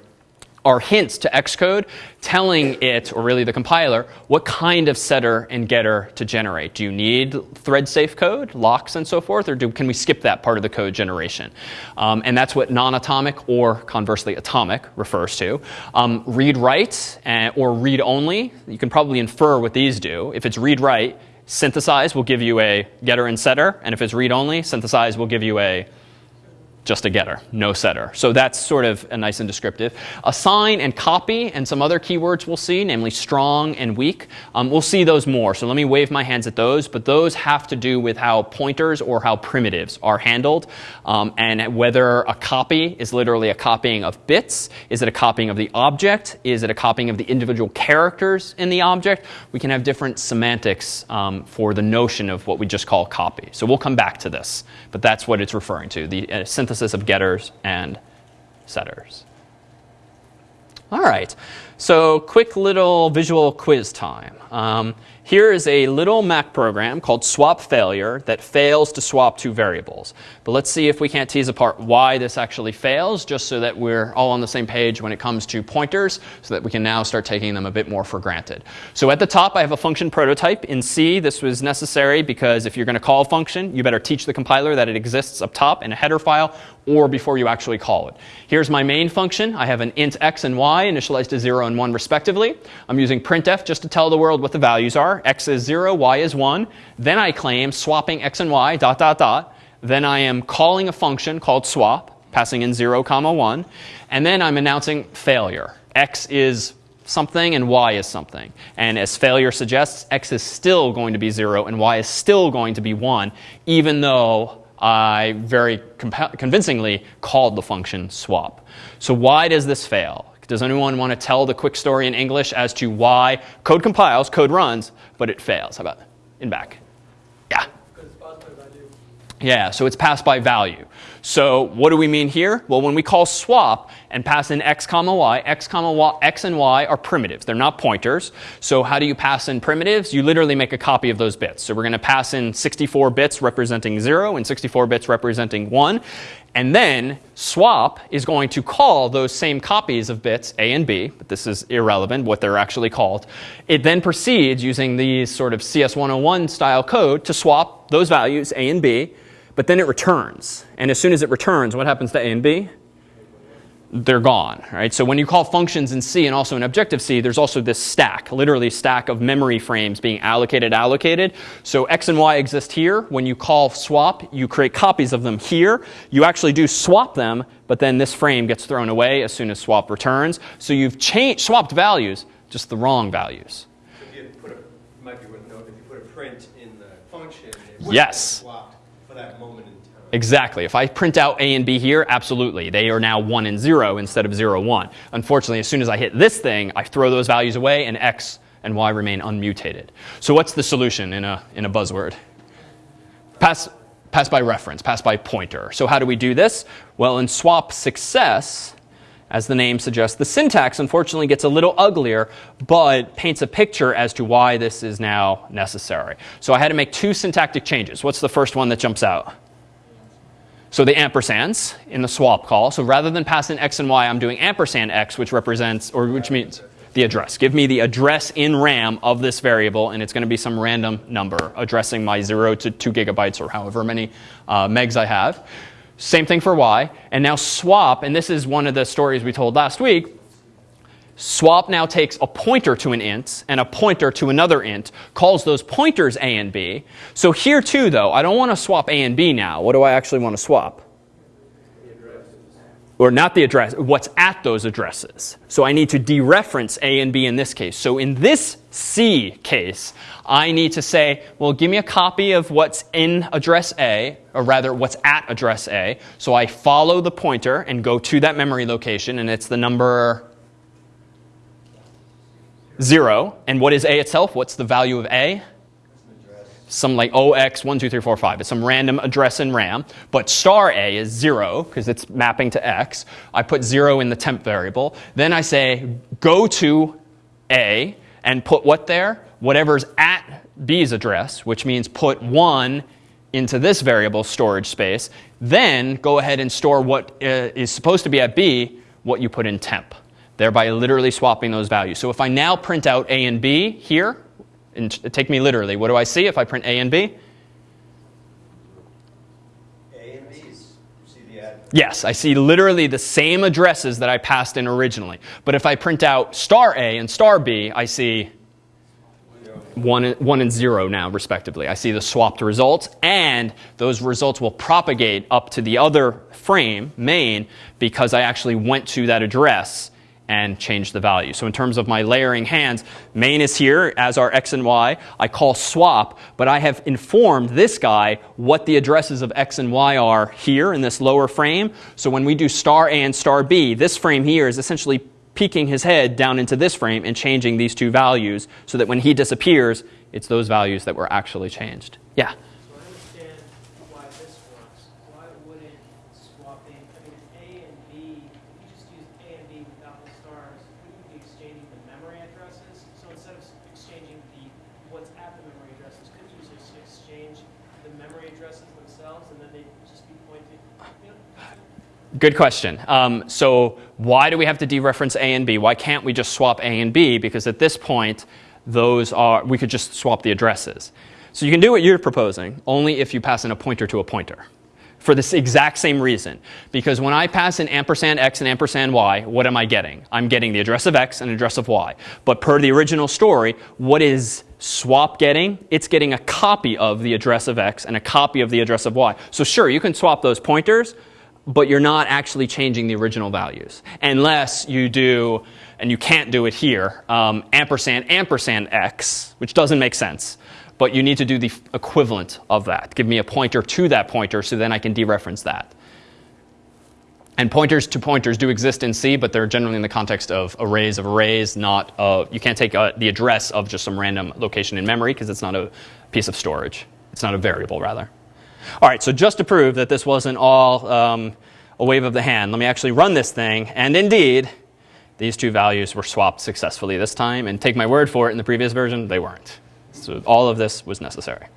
are hints to Xcode telling it, or really the compiler, what kind of setter and getter to generate. Do you need thread safe code, locks, and so forth, or do, can we skip that part of the code generation? Um, and that's what non atomic or conversely atomic refers to. Um, read write uh, or read only, you can probably infer what these do. If it's read write, synthesize will give you a getter and setter, and if it's read only, synthesize will give you a just a getter, no setter. So that's sort of a nice and descriptive. Assign and copy and some other keywords we'll see, namely strong and weak. Um, we'll see those more. So let me wave my hands at those. But those have to do with how pointers or how primitives are handled um, and whether a copy is literally a copying of bits. Is it a copying of the object? Is it a copying of the individual characters in the object? We can have different semantics um, for the notion of what we just call copy. So we'll come back to this. But that's what it's referring to, the uh, synthesis of getters and setters. All right, so quick little visual quiz time. Um, here is a little Mac program called swap failure that fails to swap two variables. But let's see if we can't tease apart why this actually fails, just so that we're all on the same page when it comes to pointers, so that we can now start taking them a bit more for granted. So at the top, I have a function prototype. In C, this was necessary because if you're going to call a function, you better teach the compiler that it exists up top in a header file or before you actually call it. Here's my main function. I have an int x and y initialized to 0 and 1 respectively. I'm using printf just to tell the world what the values are. X is 0, y is 1. Then I claim swapping x and y dot dot dot. Then I am calling a function called swap, passing in 0 comma 1. And then I'm announcing failure. x is something and y is something. And as failure suggests, x is still going to be 0 and y is still going to be 1, even though I very convincingly called the function swap. So why does this fail? Does anyone want to tell the quick story in English as to why code compiles, code runs, but it fails? How about in back? Yeah. Yeah, so it's passed by value. So what do we mean here? Well, when we call swap and pass in x comma y, x comma y, x and y are primitives. They're not pointers. So how do you pass in primitives? You literally make a copy of those bits. So we're going to pass in 64 bits representing 0 and 64 bits representing 1. And then swap is going to call those same copies of bits A and B, but this is irrelevant what they're actually called. It then proceeds using these sort of CS101 style code to swap those values A and B but then it returns. And as soon as it returns, what happens to A and B? They're gone, right? So when you call functions in C and also in Objective-C, there's also this stack, literally stack of memory frames being allocated, allocated. So X and Y exist here. When you call swap, you create copies of them here. You actually do swap them, but then this frame gets thrown away as soon as swap returns. So you've changed, swapped values, just the wrong values. If you put a, might be worth noting, if you put a print in the function, it would Yes. be swapped for that moment in time. Exactly. If I print out A and B here, absolutely. They are now 1 and 0 instead of 0, 1. Unfortunately, as soon as I hit this thing, I throw those values away and X and Y remain unmutated. So what's the solution in a, in a buzzword? Pass, pass by reference, pass by pointer. So how do we do this? Well, in swap success, as the name suggests, the syntax unfortunately gets a little uglier, but paints a picture as to why this is now necessary. So I had to make two syntactic changes. What's the first one that jumps out? So the ampersands in the swap call. So rather than pass in x and y, I'm doing ampersand x, which represents, or which means the address. Give me the address in RAM of this variable, and it's going to be some random number addressing my 0 to 2 gigabytes or however many uh, megs I have. Same thing for y. And now swap, and this is one of the stories we told last week. Swap now takes a pointer to an int and a pointer to another int, calls those pointers a and b. So here too, though, I don't want to swap a and b now. What do I actually want to swap? Or not the address, what's at those addresses. So I need to dereference a and b in this case. So in this C case, I need to say, well, give me a copy of what's in address A, or rather what's at address A. So I follow the pointer and go to that memory location, and it's the number 0. And what is A itself? What's the value of A? Some like OX12345. It's some random address in RAM. But star A is 0 because it's mapping to X. I put 0 in the temp variable. Then I say go to A and put what there? Whatever's at B's address, which means put 1 into this variable storage space. Then go ahead and store what uh, is supposed to be at B, what you put in temp thereby literally swapping those values. So if I now print out A and B here, and take me literally, what do I see if I print A and B? A and B's, see the. Yes, I see literally the same addresses that I passed in originally. But if I print out star A and star B, I see 1, 1 and 0 now, respectively. I see the swapped results, and those results will propagate up to the other frame, main, because I actually went to that address and change the value. So in terms of my layering hands, main is here as our x and y. I call swap, but I have informed this guy what the addresses of x and y are here in this lower frame. So when we do star A and star B, this frame here is essentially peeking his head down into this frame and changing these two values so that when he disappears, it's those values that were actually changed. Yeah? So I understand why this works. Why wouldn't swapping, I mean, if A and B, if you just use A and B without the stars, wouldn't you be exchanging the memory addresses? So instead of s- exchanging the, what's at the memory addresses, couldn't you just exchange the memory addresses themselves and then they'd just be pointed, you know? Good question. Um, so why do we have to dereference A and B? Why can't we just swap A and B? Because at this point, those are we could just swap the addresses. So you can do what you're proposing only if you pass in a pointer to a pointer. For this exact same reason. Because when I pass in ampersand x and ampersand y, what am I getting? I'm getting the address of x and address of y. But per the original story, what is swap getting? It's getting a copy of the address of x and a copy of the address of y. So sure, you can swap those pointers, but you're not actually changing the original values unless you do, and you can't do it here, um, ampersand ampersand x, which doesn't make sense. But you need to do the equivalent of that. Give me a pointer to that pointer so then I can dereference that. And pointers to pointers do exist in C, but they're generally in the context of arrays of arrays, not uh, you can't take uh, the address of just some random location in memory because it's not a piece of storage. It's not a variable, rather. All right, so just to prove that this wasn't all um, a wave of the hand, let me actually run this thing. And indeed, these two values were swapped successfully this time. And take my word for it, in the previous version, they weren't. So all of this was necessary.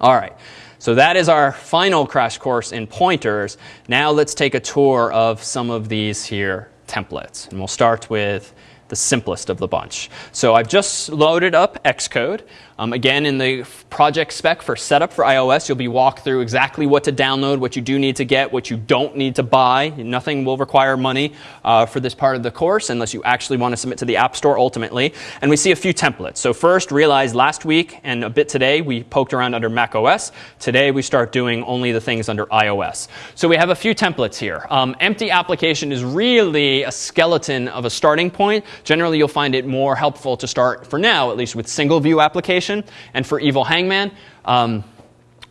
All right, so that is our final crash course in pointers. Now let's take a tour of some of these here templates. And we'll start with the simplest of the bunch. So I've just loaded up Xcode. Um, again, in the project spec for setup for iOS, you'll be walked through exactly what to download, what you do need to get, what you don't need to buy. Nothing will require money uh, for this part of the course unless you actually want to submit to the App Store ultimately. And we see a few templates. So first, realize last week and a bit today, we poked around under Mac OS. Today, we start doing only the things under iOS. So we have a few templates here. Um, empty application is really a skeleton of a starting point. Generally, you'll find it more helpful to start, for now at least, with single view And for Evil Hangman, um,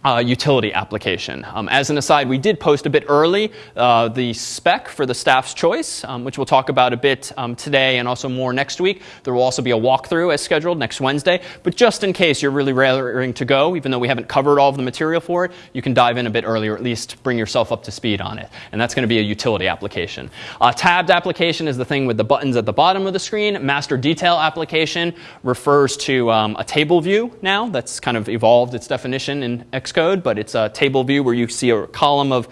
uh, utility application. Um, as an aside, we did post a bit early uh, the spec for the staff's choice, um, which we'll talk about a bit um, today and also more next week. There will also be a walkthrough as scheduled next Wednesday. But just in case you're really raring to go, even though we haven't covered all of the material for it, you can dive in a bit earlier, at least bring yourself up to speed on it. And that's going to be a utility application. Uh, tabbed application is the thing with the buttons at the bottom of the screen. Master detail application refers to um, a table view now. That's kind of evolved its definition in Xcode, but it's a table view where you see a column of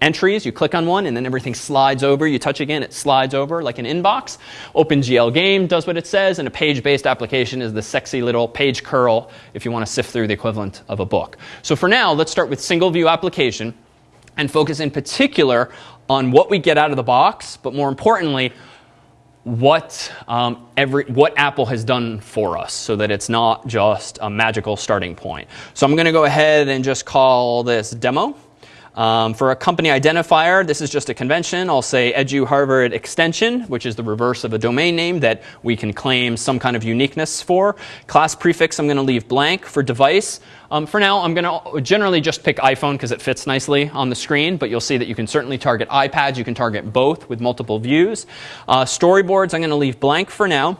entries. You click on one, and then everything slides over. You touch again, it slides over like an inbox. OpenGL Game does what it says, and a page based application is the sexy little page curl if you want to sift through the equivalent of a book. So for now, let's start with single view application and focus in particular on what we get out of the box, but more importantly, what um, every what Apple has done for us, so that it's not just a magical starting point. So I'm going to go ahead and just call this demo. Um, for a company identifier, this is just a convention. I'll say Edu Harvard extension, which is the reverse of a domain name that we can claim some kind of uniqueness for. Class prefix, I'm going to leave blank. For device, um, for now, I'm going to generally just pick iPhone because it fits nicely on the screen, but you'll see that you can certainly target iPads. You can target both with multiple views. Uh, storyboards, I'm going to leave blank for now.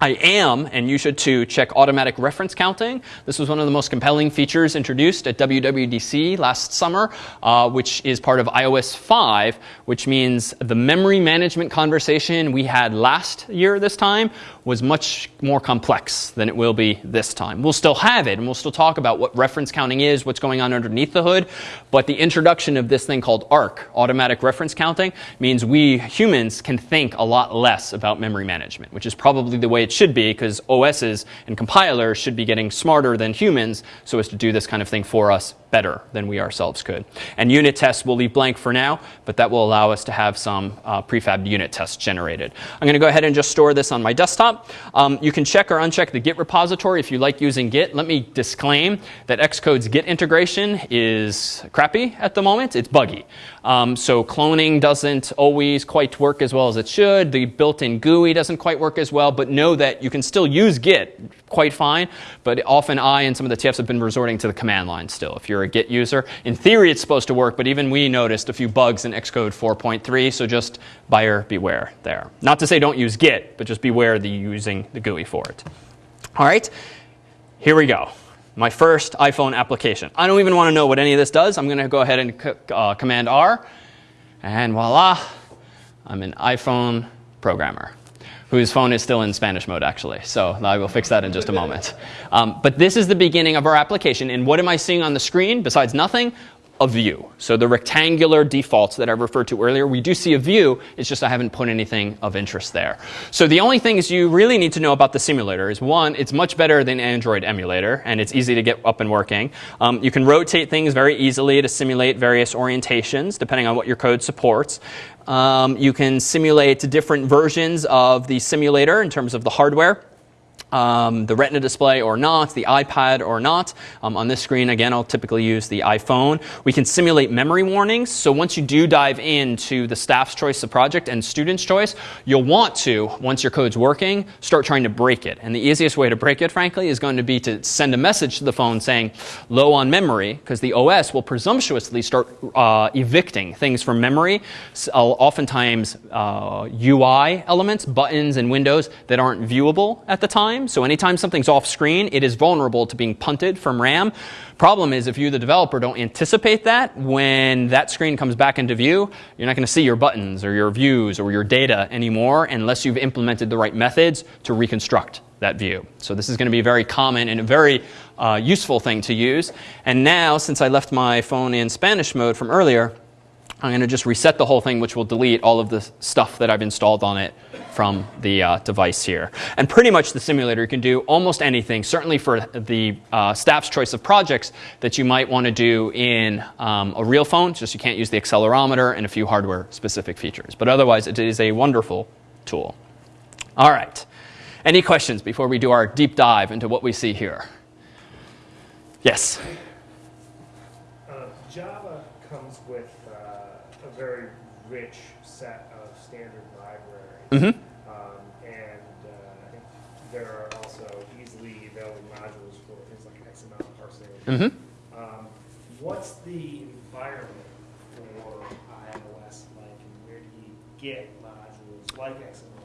I am, and you should too, check automatic reference counting. This was one of the most compelling features introduced at WWDC last summer, uh, which is part of iOS 5, which means the memory management conversation we had last year this time was much more complex than it will be this time. We'll still have it, and we'll still talk about what reference counting is, what's going on underneath the hood, but the introduction of this thing called ARC, automatic reference counting, means we humans can think a lot less about memory management, which is probably the way it should be, because OSs and compilers should be getting smarter than humans so as to do this kind of thing for us better than we ourselves could. And unit tests we'll leave blank for now, but that will allow us to have some uh, prefabbed unit tests generated. I'm going to go ahead and just store this on my desktop. Um, you can check or uncheck the Git repository if you like using Git. Let me disclaim that Xcode's Git integration is crappy at the moment. It's buggy. Um, so cloning doesn't always quite work as well as it should. The built-in GUI doesn't quite work as well, but know that you can still use Git quite fine. But often I and some of the TFs have been resorting to the command line still. If you're a Git user, in theory it's supposed to work, but even we noticed a few bugs in Xcode 4.3. So just buyer beware there. Not to say don't use Git, but just beware the using the GUI for it. All right, here we go my first iPhone application. I don't even want to know what any of this does. I'm going to go ahead and uh, Command R, and voila, I'm an iPhone programmer whose phone is still in Spanish mode, actually. So I will fix that in just a moment. Um, but this is the beginning of our application. And what am I seeing on the screen besides nothing? a view. So the rectangular defaults that I referred to earlier, we do see a view, it's just I haven't put anything of interest there. So the only things you really need to know about the simulator is one, it's much better than Android emulator, and it's easy to get up and working. Um, you can rotate things very easily to simulate various orientations, depending on what your code supports. Um, you can simulate different versions of the simulator in terms of the hardware um, the Retina display or not, the iPad or not. Um, on this screen, again, I'll typically use the iPhone. We can simulate memory warnings. So once you do dive into the staff's choice of project and student's choice, you'll want to, once your code's working, start trying to break it. And the easiest way to break it, frankly, is going to be to send a message to the phone saying low on memory, because the OS will presumptuously start uh, evicting things from memory, so, uh, oftentimes uh, UI elements, buttons, and windows that aren't viewable at the time time. So anytime something's off screen, it is vulnerable to being punted from RAM. Problem is, if you, the developer, don't anticipate that, when that screen comes back into view, you're not going to see your buttons or your views or your data anymore unless you've implemented the right methods to reconstruct that view. So this is going to be a very common and a very uh, useful thing to use. And now, since I left my phone in Spanish mode from earlier, I'm going to just reset the whole thing, which will delete all of the stuff that I've installed on it from the uh, device here. And pretty much the simulator can do almost anything, certainly for the uh, staff's choice of projects that you might want to do in um, a real phone, just you can't use the accelerometer and a few hardware specific features. But otherwise, it is a wonderful tool. All right. Any questions before we do our deep dive into what we see here? Yes? Uh, Java comes with very rich set of standard libraries. Mm-hmm. Um, and uh, there are also easily available modules for things like XML parsing. Mm-hmm. Um, what's the environment for iOS like, and where do you get modules like XML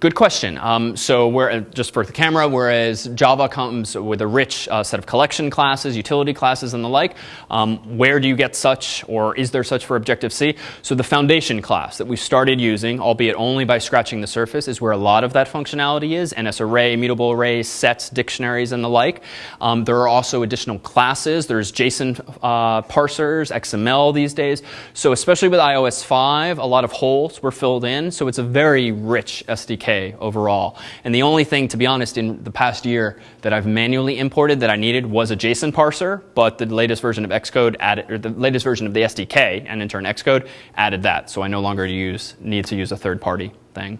Good question. Um, so uh, just for the camera, whereas Java comes with a rich uh, set of collection classes, utility classes, and the like, um, where do you get such, or is there such for Objective-C? So the foundation class that we started using, albeit only by scratching the surface, is where a lot of that functionality is, NSArray, mutable arrays, sets, dictionaries, and the like. Um, there are also additional classes. There's JSON uh, parsers, XML these days. So especially with iOS 5, a lot of holes were filled in, so it's a very rich SDK overall. And the only thing, to be honest, in the past year that I've manually imported that I needed was a JSON parser, but the latest version of Xcode added, or the latest version of the SDK, and in turn Xcode, added that. So I no longer use, need to use a third party thing.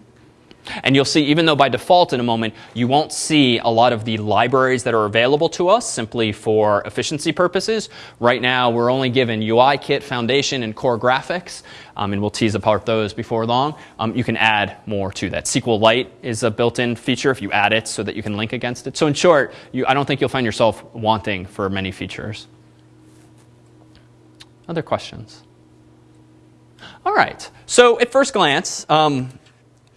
And you'll see, even though by default in a moment, you won't see a lot of the libraries that are available to us simply for efficiency purposes. Right now, we're only given UIKit, Foundation, and Core Graphics, um, and we'll tease apart those before long. Um, you can add more to that. SQLite is a built-in feature if you add it so that you can link against it. So in short, you, I don't think you'll find yourself wanting for many features. Other questions? All right. So at first glance, um,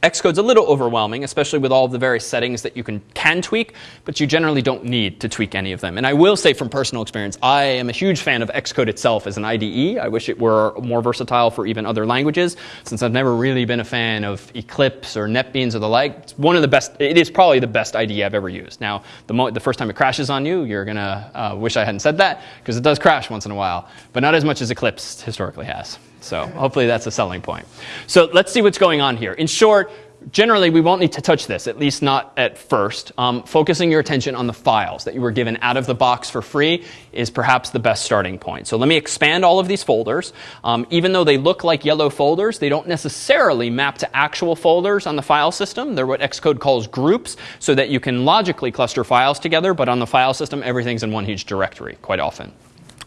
Xcode's a little overwhelming, especially with all of the various settings that you can, can tweak, but you generally don't need to tweak any of them. And I will say from personal experience, I am a huge fan of Xcode itself as an IDE. I wish it were more versatile for even other languages, since I've never really been a fan of Eclipse or NetBeans or the like. It's one of the best, it is probably the best IDE I've ever used. Now, the, the first time it crashes on you, you're gonna uh, wish I hadn't said that, because it does crash once in a while, but not as much as Eclipse historically has. So hopefully that's a selling point. So let's see what's going on here. In short, generally, we won't need to touch this, at least not at first. Um, focusing your attention on the files that you were given out of the box for free is perhaps the best starting point. So let me expand all of these folders. Um, even though they look like yellow folders, they don't necessarily map to actual folders on the file system. They're what Xcode calls groups, so that you can logically cluster files together, but on the file system, everything's in one huge directory quite often.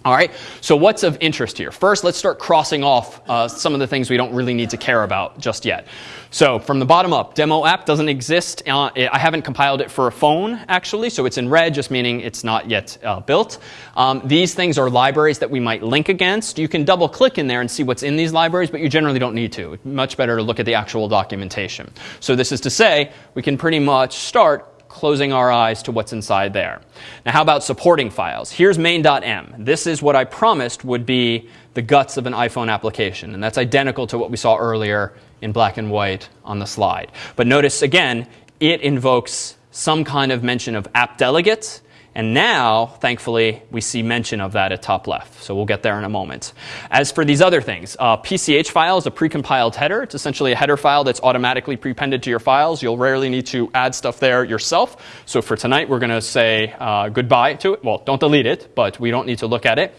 All right, so what's of interest here? First, let's start crossing off uh, some of the things we don't really need to care about just yet. So from the bottom up, demo app doesn't exist. Uh, I haven't compiled it for a phone, actually, so it's in red, just meaning it's not yet uh, built. Um, these things are libraries that we might link against. You can double click in there and see what's in these libraries, but you generally don't need to. Much better to look at the actual documentation. So this is to say, we can pretty much start closing our eyes to what's inside there. Now, how about supporting files? Here's main.m. This is what I promised would be the guts of an iPhone application, and that's identical to what we saw earlier in black and white on the slide. But notice again, it invokes some kind of mention of app delegates and now, thankfully, we see mention of that at top left. So we'll get there in a moment. As for these other things, uh, PCH file is a precompiled header. It's essentially a header file that's automatically prepended to your files. You'll rarely need to add stuff there yourself. So for tonight, we're going to say uh, goodbye to it. Well, don't delete it, but we don't need to look at it.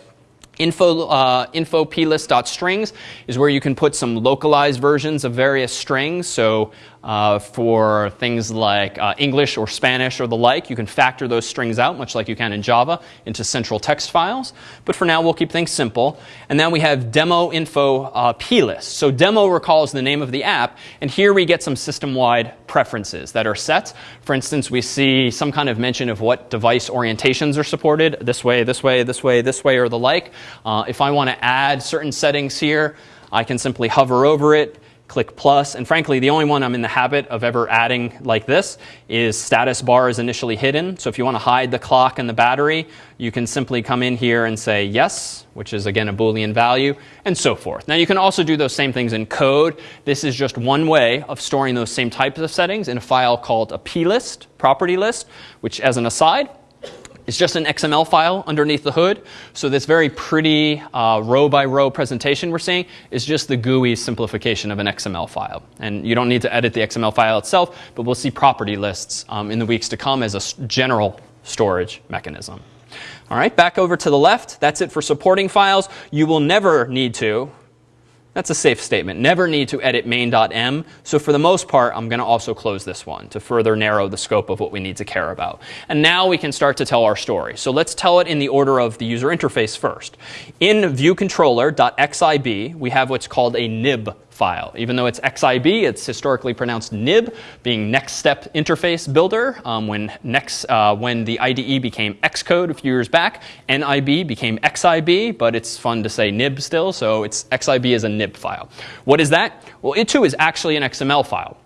Info, uh, info plist.strings is where you can put some localized versions of various strings. So uh, for things like uh, English or Spanish or the like. You can factor those strings out, much like you can in Java, into central text files. But for now, we'll keep things simple. And then we have demo info uh, plist. So demo recalls the name of the app. And here we get some system-wide preferences that are set. For instance, we see some kind of mention of what device orientations are supported, this way, this way, this way, this way, or the like. Uh, if I want to add certain settings here, I can simply hover over it, click plus. And frankly, the only one I'm in the habit of ever adding like this is status bar is initially hidden. So if you want to hide the clock and the battery, you can simply come in here and say yes, which is again a Boolean value, and so forth. Now you can also do those same things in code. This is just one way of storing those same types of settings in a file called a plist, property list, which as an aside, it's just an XML file underneath the hood. So this very pretty uh, row by row presentation we're seeing is just the GUI simplification of an XML file. And you don't need to edit the XML file itself, but we'll see property lists um, in the weeks to come as a general storage mechanism. All right, back over to the left. That's it for supporting files. You will never need to, that's a safe statement. Never need to edit main.m. So for the most part, I'm going to also close this one to further narrow the scope of what we need to care about. And now we can start to tell our story. So let's tell it in the order of the user interface first. In viewcontroller.xib, we have what's called a nib file. Even though it's XIB, it's historically pronounced nib, being NeXTSTEP interface builder. Um, when, next, uh, when the IDE became Xcode a few years back, NIB became XIB, but it's fun to say nib still, so it's XIB is a nib file. What is that? Well, it too is actually an XML file.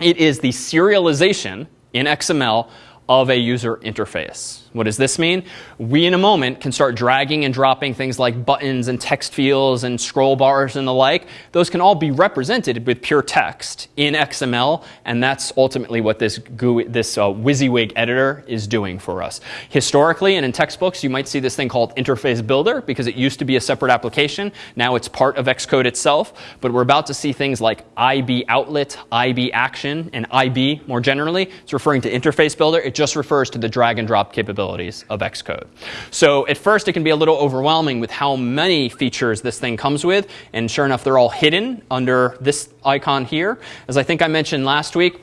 It is the serialization in XML of a user interface. What does this mean? We, in a moment, can start dragging and dropping things like buttons and text fields and scroll bars and the like. Those can all be represented with pure text in XML, and that's ultimately what this, GUI, this uh, WYSIWYG editor is doing for us. Historically, and in textbooks, you might see this thing called Interface Builder because it used to be a separate application. Now it's part of Xcode itself, but we're about to see things like IB Outlet, IB Action, and IB more generally. It's referring to Interface Builder. It just refers to the drag and drop capability capabilities of Xcode. So at first it can be a little overwhelming with how many features this thing comes with, and sure enough, they're all hidden under this icon here. As I think I mentioned last week,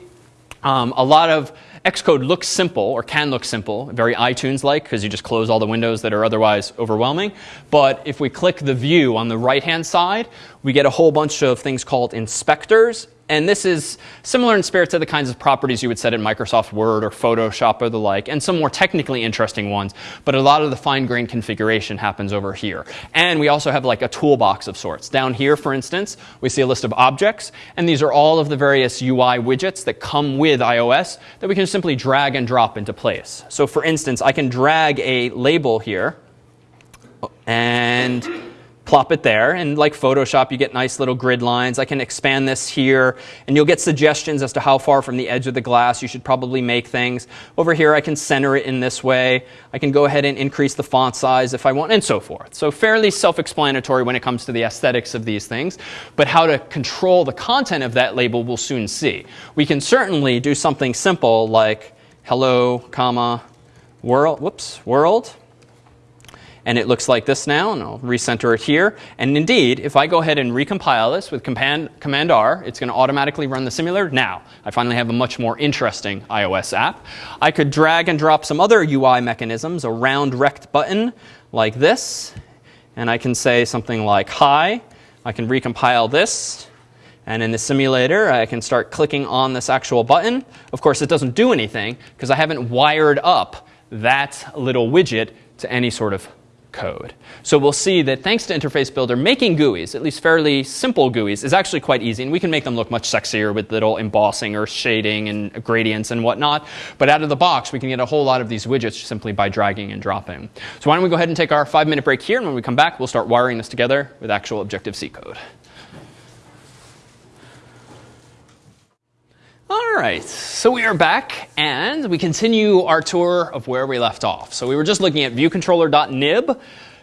um, a lot of Xcode looks simple or can look simple, very iTunes-like because you just close all the windows that are otherwise overwhelming. But if we click the view on the right-hand side, we get a whole bunch of things called inspectors and this is similar in spirit to the kinds of properties you would set in Microsoft Word or Photoshop or the like, and some more technically interesting ones. But a lot of the fine-grained configuration happens over here. And we also have like a toolbox of sorts. Down here, for instance, we see a list of objects. And these are all of the various UI widgets that come with iOS that we can simply drag and drop into place. So for instance, I can drag a label here and plop it there. And like Photoshop, you get nice little grid lines. I can expand this here, and you'll get suggestions as to how far from the edge of the glass you should probably make things. Over here, I can center it in this way. I can go ahead and increase the font size if I want, and so forth. So fairly self-explanatory when it comes to the aesthetics of these things. But how to control the content of that label, we'll soon see. We can certainly do something simple like hello, comma, world, whoops, world and it looks like this now, and I'll recenter it here. And indeed, if I go ahead and recompile this with Command, Command R, it's going to automatically run the simulator. Now, I finally have a much more interesting iOS app. I could drag and drop some other UI mechanisms, a round rect button like this, and I can say something like hi. I can recompile this. And in the simulator, I can start clicking on this actual button. Of course, it doesn't do anything because I haven't wired up that little widget to any sort of code. So we'll see that thanks to Interface Builder, making GUIs, at least fairly simple GUIs, is actually quite easy. And we can make them look much sexier with little embossing or shading and gradients and whatnot. But out of the box, we can get a whole lot of these widgets simply by dragging and dropping. So why don't we go ahead and take our five minute break here. And when we come back, we'll start wiring this together with actual Objective-C code. All right, so we are back and we continue our tour of where we left off. So we were just looking at viewcontroller.nib,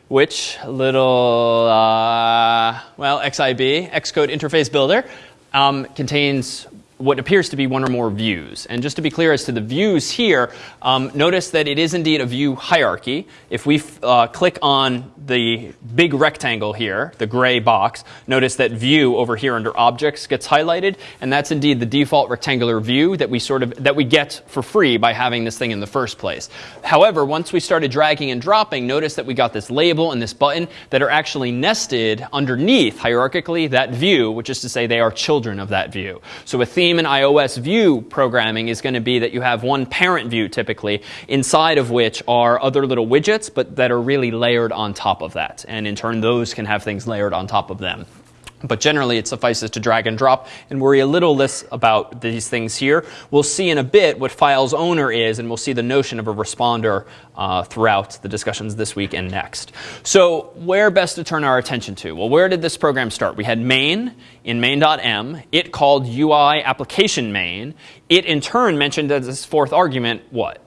which little, uh, well, XIB, Xcode Interface Builder, um, contains what appears to be one or more views. And just to be clear as to the views here, um, notice that it is indeed a view hierarchy. If we uh, click on the big rectangle here, the gray box, notice that view over here under objects gets highlighted, and that's indeed the default rectangular view that we sort of that we get for free by having this thing in the first place. However, once we started dragging and dropping, notice that we got this label and this button that are actually nested underneath hierarchically that view, which is to say they are children of that view. So a theme in iOS view programming is going to be that you have one parent view typically, inside of which are other little widgets, but that are really layered on top of that. And in turn, those can have things layered on top of them. But generally, it suffices to drag and drop and worry a little less about these things here. We'll see in a bit what file's owner is, and we'll see the notion of a responder uh, throughout the discussions this week and next. So where best to turn our attention to? Well, where did this program start? We had main in main.m. It called UI application main. It in turn mentioned as its fourth argument what?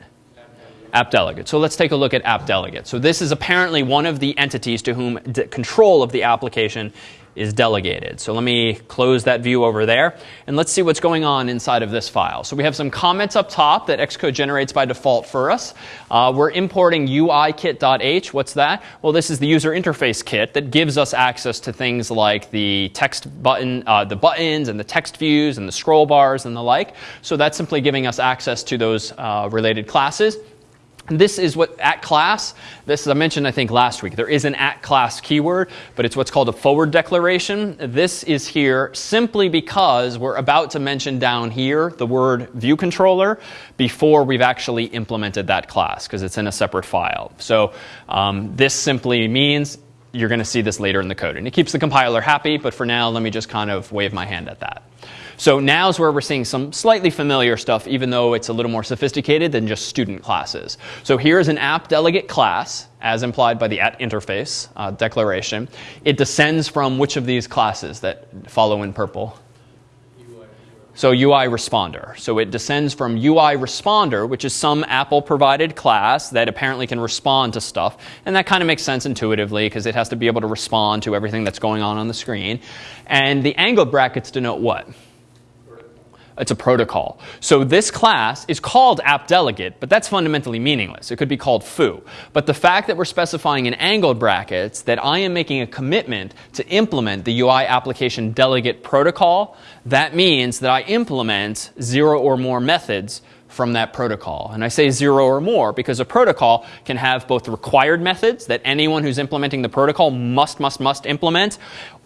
app delegate. So let's take a look at app delegate. So this is apparently one of the entities to whom control of the application is delegated. So let me close that view over there. And let's see what's going on inside of this file. So we have some comments up top that Xcode generates by default for us. Uh, we're importing uikit.h. What's that? Well, this is the user interface kit that gives us access to things like the text button, uh, the buttons and the text views and the scroll bars and the like. So that's simply giving us access to those uh, related classes. This is what at class, this is I mentioned I think last week, there is an at class keyword, but it's what's called a forward declaration. This is here simply because we're about to mention down here the word view controller before we've actually implemented that class because it's in a separate file. So um, this simply means you're going to see this later in the code. And it keeps the compiler happy, but for now, let me just kind of wave my hand at that. So now is where we're seeing some slightly familiar stuff, even though it's a little more sophisticated than just student classes. So here's an app delegate class, as implied by the at interface uh, declaration. It descends from which of these classes that follow in purple? So UI responder. So it descends from UI responder, which is some Apple provided class that apparently can respond to stuff. And that kind of makes sense intuitively because it has to be able to respond to everything that's going on on the screen. And the angled brackets denote what? It's a protocol. So this class is called app delegate, but that's fundamentally meaningless. It could be called foo. But the fact that we're specifying in angled brackets that I am making a commitment to implement the UI application delegate protocol, that means that I implement zero or more methods from that protocol. And I say zero or more because a protocol can have both required methods that anyone who's implementing the protocol must, must, must implement,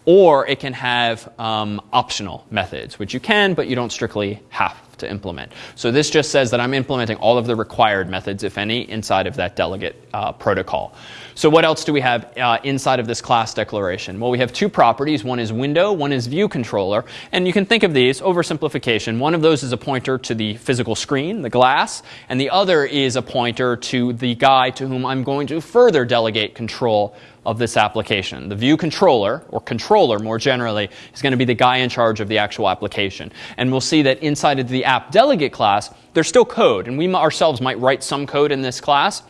or it can have um, optional methods, which you can, but you don't strictly have to implement. So this just says that I'm implementing all of the required methods, if any, inside of that delegate uh, protocol. So what else do we have uh, inside of this class declaration? Well, we have two properties. One is window, one is view controller. And you can think of these, oversimplification. One of those is a pointer to the physical screen, the glass, and the other is a pointer to the guy to whom I'm going to further delegate control of this application. The view controller, or controller more generally, is going to be the guy in charge of the actual application. And we'll see that inside of the app delegate class, there's still code. And we ourselves might write some code in this class.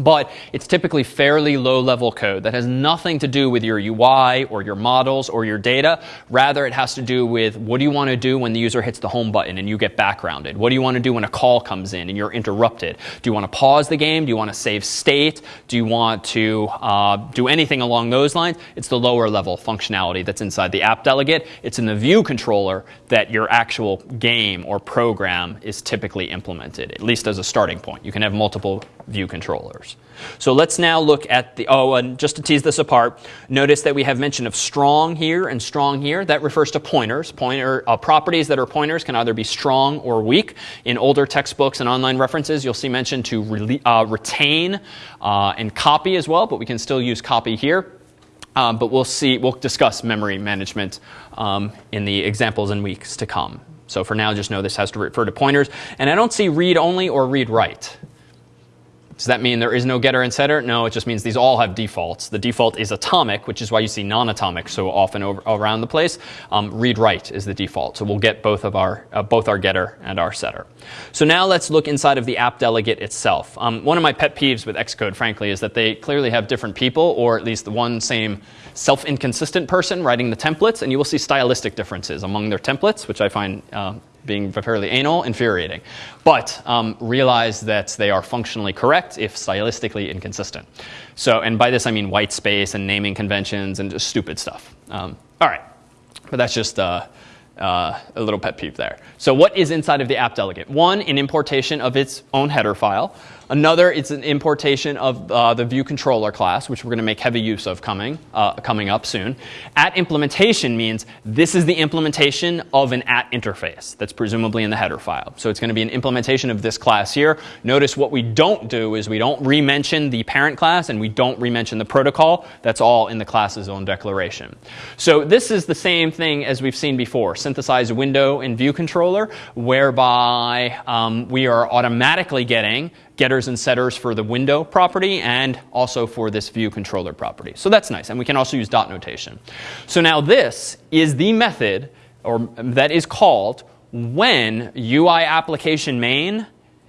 But it's typically fairly low level code that has nothing to do with your UI or your models or your data. Rather, it has to do with what do you want to do when the user hits the home button and you get backgrounded? What do you want to do when a call comes in and you're interrupted? Do you want to pause the game? Do you want to save state? Do you want to uh, do anything along those lines? It's the lower level functionality that's inside the app delegate. It's in the view controller that your actual game or program is typically implemented, at least as a starting point. You can have multiple view controllers. So let's now look at the, oh, and just to tease this apart, notice that we have mention of strong here and strong here. That refers to pointers. Pointer uh, properties that are pointers can either be strong or weak. In older textbooks and online references, you'll see mention to re uh, retain uh, and copy as well, but we can still use copy here. Um, but we'll see, we'll discuss memory management um, in the examples in weeks to come. So for now, just know this has to refer to pointers. And I don't see read only or read write. Does that mean there is no getter and setter? No, it just means these all have defaults. The default is atomic, which is why you see non-atomic so often over, around the place. Um, read write is the default. So we'll get both of our uh, both our getter and our setter. So now let's look inside of the app delegate itself. Um, one of my pet peeves with Xcode, frankly, is that they clearly have different people, or at least the one same self-inconsistent person writing the templates, and you will see stylistic differences among their templates, which I find uh, being fairly anal, infuriating. But um, realize that they are functionally correct if stylistically inconsistent. So, and by this I mean white space and naming conventions and just stupid stuff. Um, all right, but that's just uh, uh, a little pet peeve there. So what is inside of the app delegate? One, an importation of its own header file. Another, it's an importation of uh, the view controller class, which we're going to make heavy use of coming, uh, coming up soon. At implementation means this is the implementation of an at interface that's presumably in the header file. So it's going to be an implementation of this class here. Notice what we don't do is we don't remention the parent class and we don't remention the protocol. That's all in the class's own declaration. So this is the same thing as we've seen before, synthesized window and view controller, whereby um, we are automatically getting getters and setters for the window property and also for this view controller property. So that's nice. And we can also use dot notation. So now this is the method or that is called when UI application main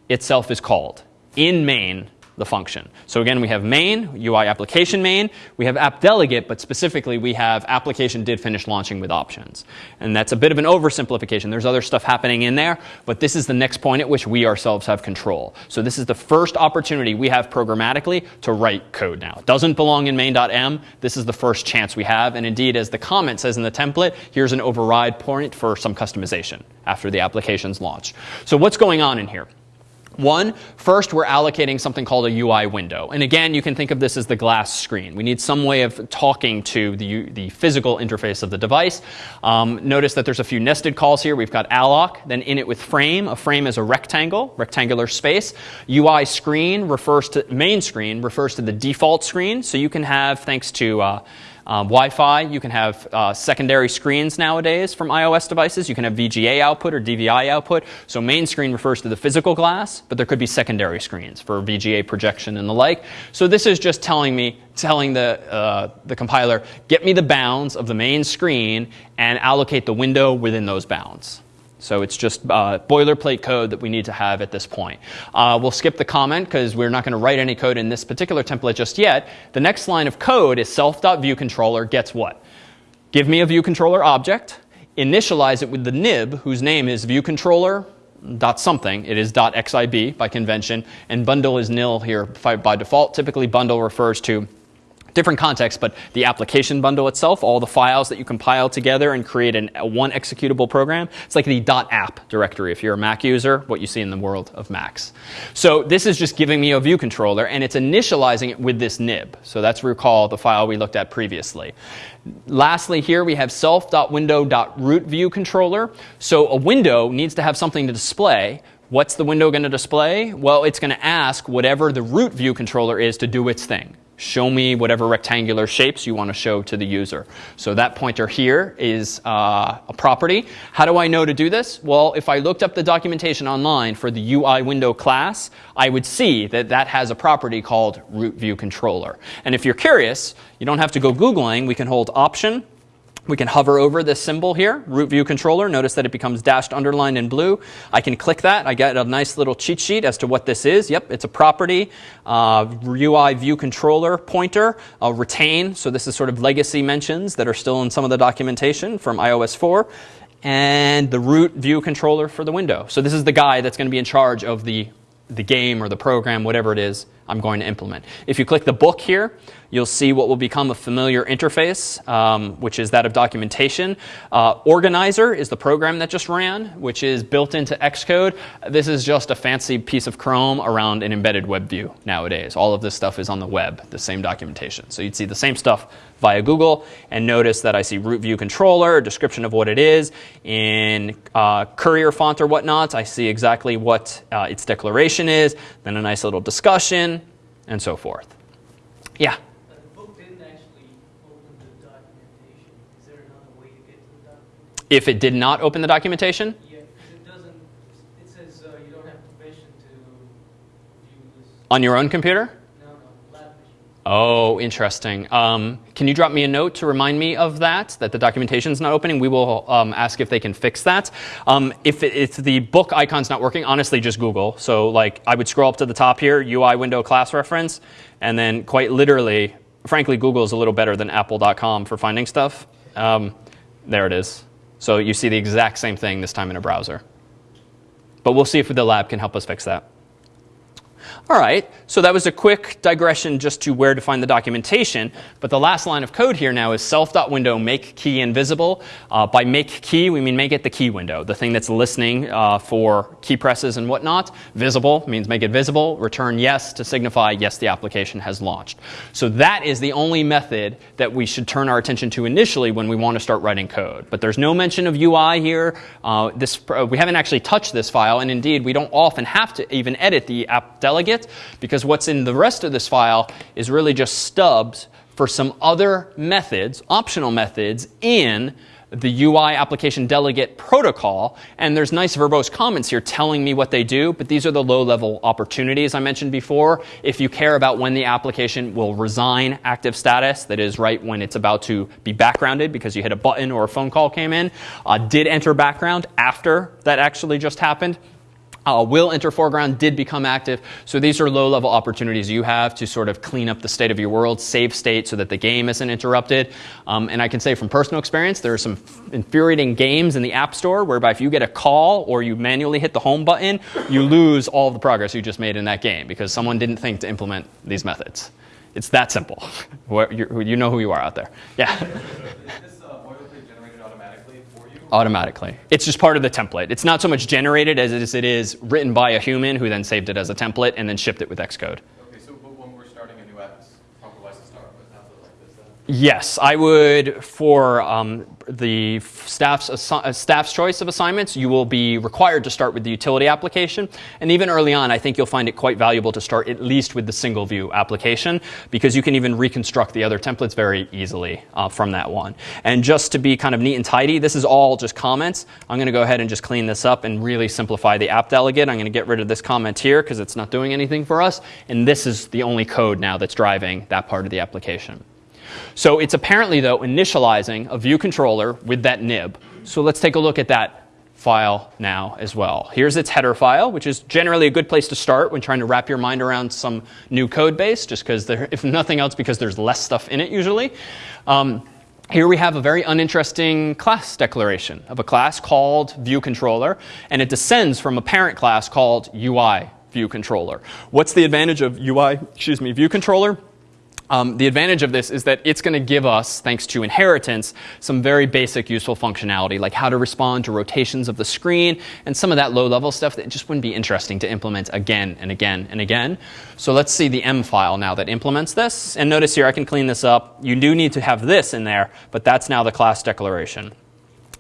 itself is called in main the function. So again, we have main, UI application main. We have app delegate, but specifically we have application did finish launching with options. And that's a bit of an oversimplification. There's other stuff happening in there, but this is the next point at which we ourselves have control. So this is the first opportunity we have programmatically to write code now. It doesn't belong in main.m. This is the first chance we have. And indeed, as the comment says in the template, here's an override point for some customization after the application's launch. So what's going on in here? One, first we're allocating something called a UI window. And again, you can think of this as the glass screen. We need some way of talking to the, the physical interface of the device. Um, notice that there's a few nested calls here. We've got alloc, then init with frame. A frame is a rectangle, rectangular space. UI screen refers to, main screen refers to the default screen. So you can have, thanks to uh, um, Wi-Fi, you can have uh, secondary screens nowadays from iOS devices. You can have VGA output or DVI output. So main screen refers to the physical glass, but there could be secondary screens for VGA projection and the like. So this is just telling me, telling the, uh, the compiler, get me the bounds of the main screen and allocate the window within those bounds. So it's just uh, boilerplate code that we need to have at this point. Uh, we'll skip the comment because we're not going to write any code in this particular template just yet. The next line of code is self.viewController gets what? Give me a viewController object, initialize it with the nib whose name is viewController dot something. It is dot xib by convention, and bundle is nil here by default. Typically, bundle refers to different context, but the application bundle itself, all the files that you compile together and create an, a one executable program, it's like the .app directory if you're a Mac user, what you see in the world of Macs. So this is just giving me a view controller, and it's initializing it with this nib. So that's recall the file we looked at previously. Lastly, here we have self.window.root view controller. So a window needs to have something to display. What's the window going to display? Well, it's going to ask whatever the root view controller is to do its thing show me whatever rectangular shapes you want to show to the user. So that pointer here is uh, a property. How do I know to do this? Well, if I looked up the documentation online for the UI window class, I would see that that has a property called root view controller. And if you're curious, you don't have to go Googling. We can hold Option we can hover over this symbol here, root view controller. Notice that it becomes dashed underlined in blue. I can click that. I get a nice little cheat sheet as to what this is. Yep, it's a property, uh, UI view controller pointer, uh, retain. So this is sort of legacy mentions that are still in some of the documentation from iOS 4. And the root view controller for the window. So this is the guy that's going to be in charge of the, the game or the program, whatever it is I'm going to implement. If you click the book here, you'll see what will become a familiar interface, um, which is that of documentation. Uh, Organizer is the program that just ran, which is built into Xcode. This is just a fancy piece of Chrome around an embedded web view nowadays. All of this stuff is on the web, the same documentation. So you'd see the same stuff via Google, and notice that I see root view controller, a description of what it is. In uh, Courier font or whatnot, I see exactly what uh, its declaration is, then a nice little discussion, and so forth. Yeah? The book didn't actually open the documentation. Is there another way to get to the documentation? If it did not open the documentation, Yeah, because it doesn't, it says uh, you don't have permission to view this. on your own computer? No, no, lab machine. Oh, interesting. Um, can you drop me a note to remind me of that, that the documentation is not opening? We will um, ask if they can fix that. Um, if, it, if the book icon's not working, honestly, just Google. So like I would scroll up to the top here, UI window class reference, and then quite literally, frankly, Google is a little better than apple.com for finding stuff. Um, there it is. So you see the exact same thing this time in a browser. But we'll see if the lab can help us fix that. All right, so that was a quick digression just to where to find the documentation. But the last line of code here now is self.window make key and visible. Uh, by make key, we mean make it the key window, the thing that's listening uh, for key presses and whatnot. Visible means make it visible. Return yes to signify yes, the application has launched. So that is the only method that we should turn our attention to initially when we want to start writing code. But there's no mention of UI here. Uh, this, uh, we haven't actually touched this file, and indeed, we don't often have to even edit the app delegate because what's in the rest of this file is really just stubs for some other methods, optional methods in the UI application delegate protocol. And there's nice verbose comments here telling me what they do, but these are the low level opportunities I mentioned before. If you care about when the application will resign active status, that is right when it's about to be backgrounded because you hit a button or a phone call came in, uh, did enter background after that actually just happened. Uh, will enter foreground did become active. So these are low level opportunities you have to sort of clean up the state of your world, save state so that the game isn't interrupted. Um, and I can say from personal experience, there are some infuriating games in the App Store whereby if you get a call or you manually hit the home button, you lose all the progress you just made in that game because someone didn't think to implement these methods. It's that simple. you know who you are out there. Yeah. Is this uh, boilerplate generated automatically for you? Automatically. It's just part of the template. It's not so much generated as it is, it is written by a human who then saved it as a template and then shipped it with Xcode. Okay, so but when we're starting a new app, it's probably wise to start with an template like this then? Yes, I would for um, the staff's, uh, staff's choice of assignments, you will be required to start with the utility application. And even early on, I think you'll find it quite valuable to start at least with the single view application because you can even reconstruct the other templates very easily uh, from that one. And just to be kind of neat and tidy, this is all just comments. I'm going to go ahead and just clean this up and really simplify the app delegate. I'm going to get rid of this comment here because it's not doing anything for us. And this is the only code now that's driving that part of the application. So it's apparently, though, initializing a view controller with that nib. So let's take a look at that file now as well. Here's its header file, which is generally a good place to start when trying to wrap your mind around some new code base, just because, if nothing else, because there's less stuff in it usually. Um, here we have a very uninteresting class declaration of a class called view controller, and it descends from a parent class called UI view controller. What's the advantage of UI, excuse me, view controller? Um, the advantage of this is that it's going to give us, thanks to inheritance, some very basic useful functionality, like how to respond to rotations of the screen and some of that low level stuff that just wouldn't be interesting to implement again and again and again. So let's see the M file now that implements this. And notice here, I can clean this up. You do need to have this in there, but that's now the class declaration.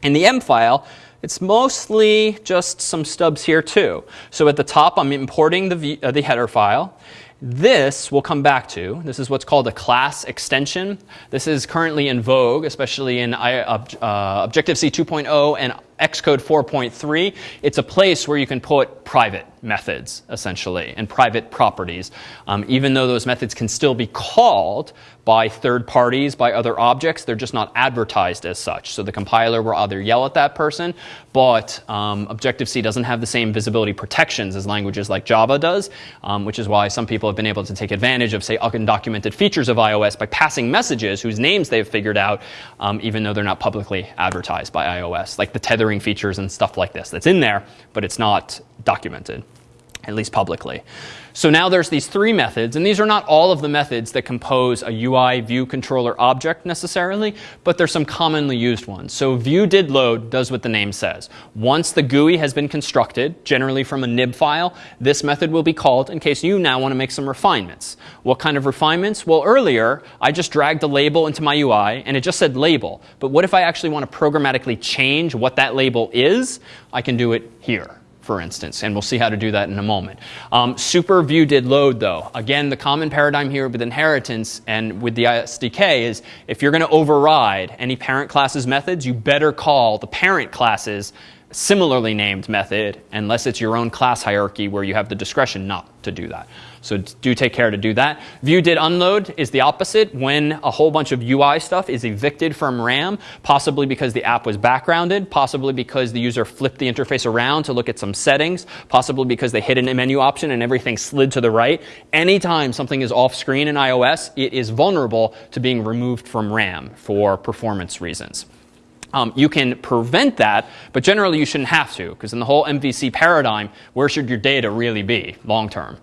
In the M file, it's mostly just some stubs here too. So at the top, I'm importing the, v, uh, the header file. This we'll come back to. This is what's called a class extension. This is currently in vogue, especially in uh, Objective-C 2.0 and Xcode 4.3. It's a place where you can put private methods, essentially, and private properties, um, even though those methods can still be called by third parties, by other objects. They're just not advertised as such. So the compiler will either yell at that person, but um, Objective-C doesn't have the same visibility protections as languages like Java does, um, which is why some people have been able to take advantage of, say, undocumented features of iOS by passing messages whose names they've figured out, um, even though they're not publicly advertised by iOS, like the tethering features and stuff like this. That's in there, but it's not documented, at least publicly. So now there's these three methods, and these are not all of the methods that compose a UI view controller object necessarily, but there's some commonly used ones. So view did load does what the name says. Once the GUI has been constructed, generally from a nib file, this method will be called in case you now want to make some refinements. What kind of refinements? Well, earlier I just dragged a label into my UI and it just said label. But what if I actually want to programmatically change what that label is? I can do it here for instance, and we'll see how to do that in a moment. Um, super view did load though. Again, the common paradigm here with inheritance and with the SDK is if you're going to override any parent class's methods, you better call the parent class's similarly named method unless it's your own class hierarchy where you have the discretion not to do that. So do take care to do that. View did unload is the opposite when a whole bunch of UI stuff is evicted from RAM, possibly because the app was backgrounded, possibly because the user flipped the interface around to look at some settings, possibly because they hit a menu option and everything slid to the right. Anytime something is off screen in iOS, it is vulnerable to being removed from RAM for performance reasons. Um, you can prevent that, but generally you shouldn't have to, because in the whole MVC paradigm, where should your data really be long term?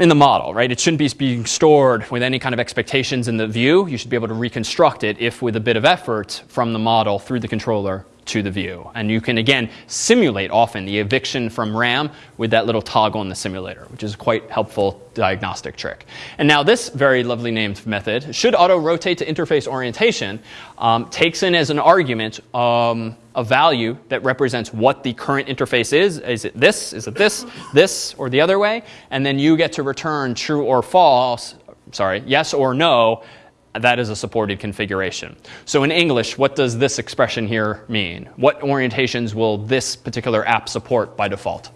In the model, right? It shouldn't be being stored with any kind of expectations in the view. You should be able to reconstruct it if, with a bit of effort, from the model through the controller to the view. And you can, again, simulate often the eviction from RAM with that little toggle in the simulator, which is a quite helpful diagnostic trick. And now this very lovely named method, should auto-rotate to interface orientation, um, takes in as an argument um, a value that represents what the current interface is. Is it this? Is it this? This? Or the other way? And then you get to return true or false, sorry, yes or no that is a supported configuration. So in English, what does this expression here mean? What orientations will this particular app support by default?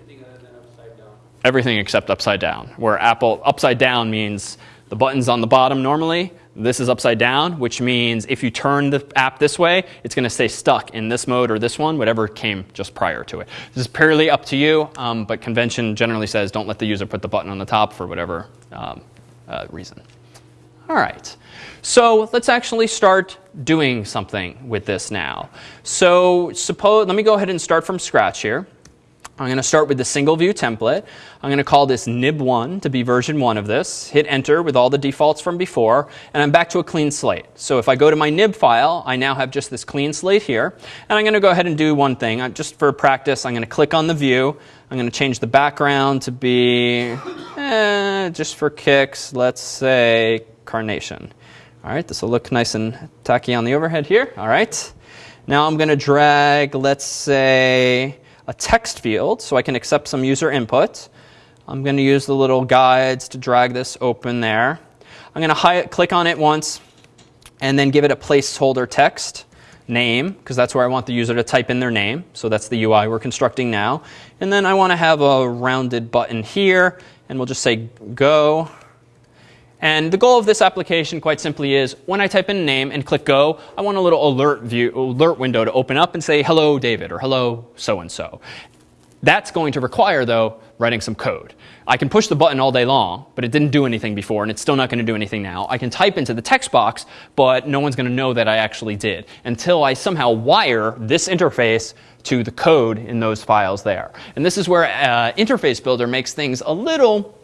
Everything other upside down. Everything except upside down, where Apple upside down means the button's on the bottom normally. This is upside down, which means if you turn the app this way, it's going to stay stuck in this mode or this one, whatever came just prior to it. This is purely up to you, um, but convention generally says don't let the user put the button on the top for whatever um, uh, reason. All right. So let's actually start doing something with this now. So suppose, let me go ahead and start from scratch here. I'm going to start with the single view template. I'm going to call this nib1 to be version 1 of this. Hit enter with all the defaults from before, and I'm back to a clean slate. So if I go to my nib file, I now have just this clean slate here. And I'm going to go ahead and do one thing. Just for practice, I'm going to click on the view. I'm going to change the background to be, eh, just for kicks, let's say carnation. All right, this will look nice and tacky on the overhead here. All right. Now I'm going to drag, let's say, a text field so I can accept some user input. I'm going to use the little guides to drag this open there. I'm going to click on it once and then give it a placeholder text name because that's where I want the user to type in their name. So that's the UI we're constructing now. And then I want to have a rounded button here and we'll just say go and the goal of this application, quite simply, is when I type in a name and click go, I want a little alert view, alert window to open up and say, hello, David, or hello, so-and-so. That's going to require, though, writing some code. I can push the button all day long, but it didn't do anything before, and it's still not going to do anything now. I can type into the text box, but no one's going to know that I actually did until I somehow wire this interface to the code in those files there. And this is where uh, Interface Builder makes things a little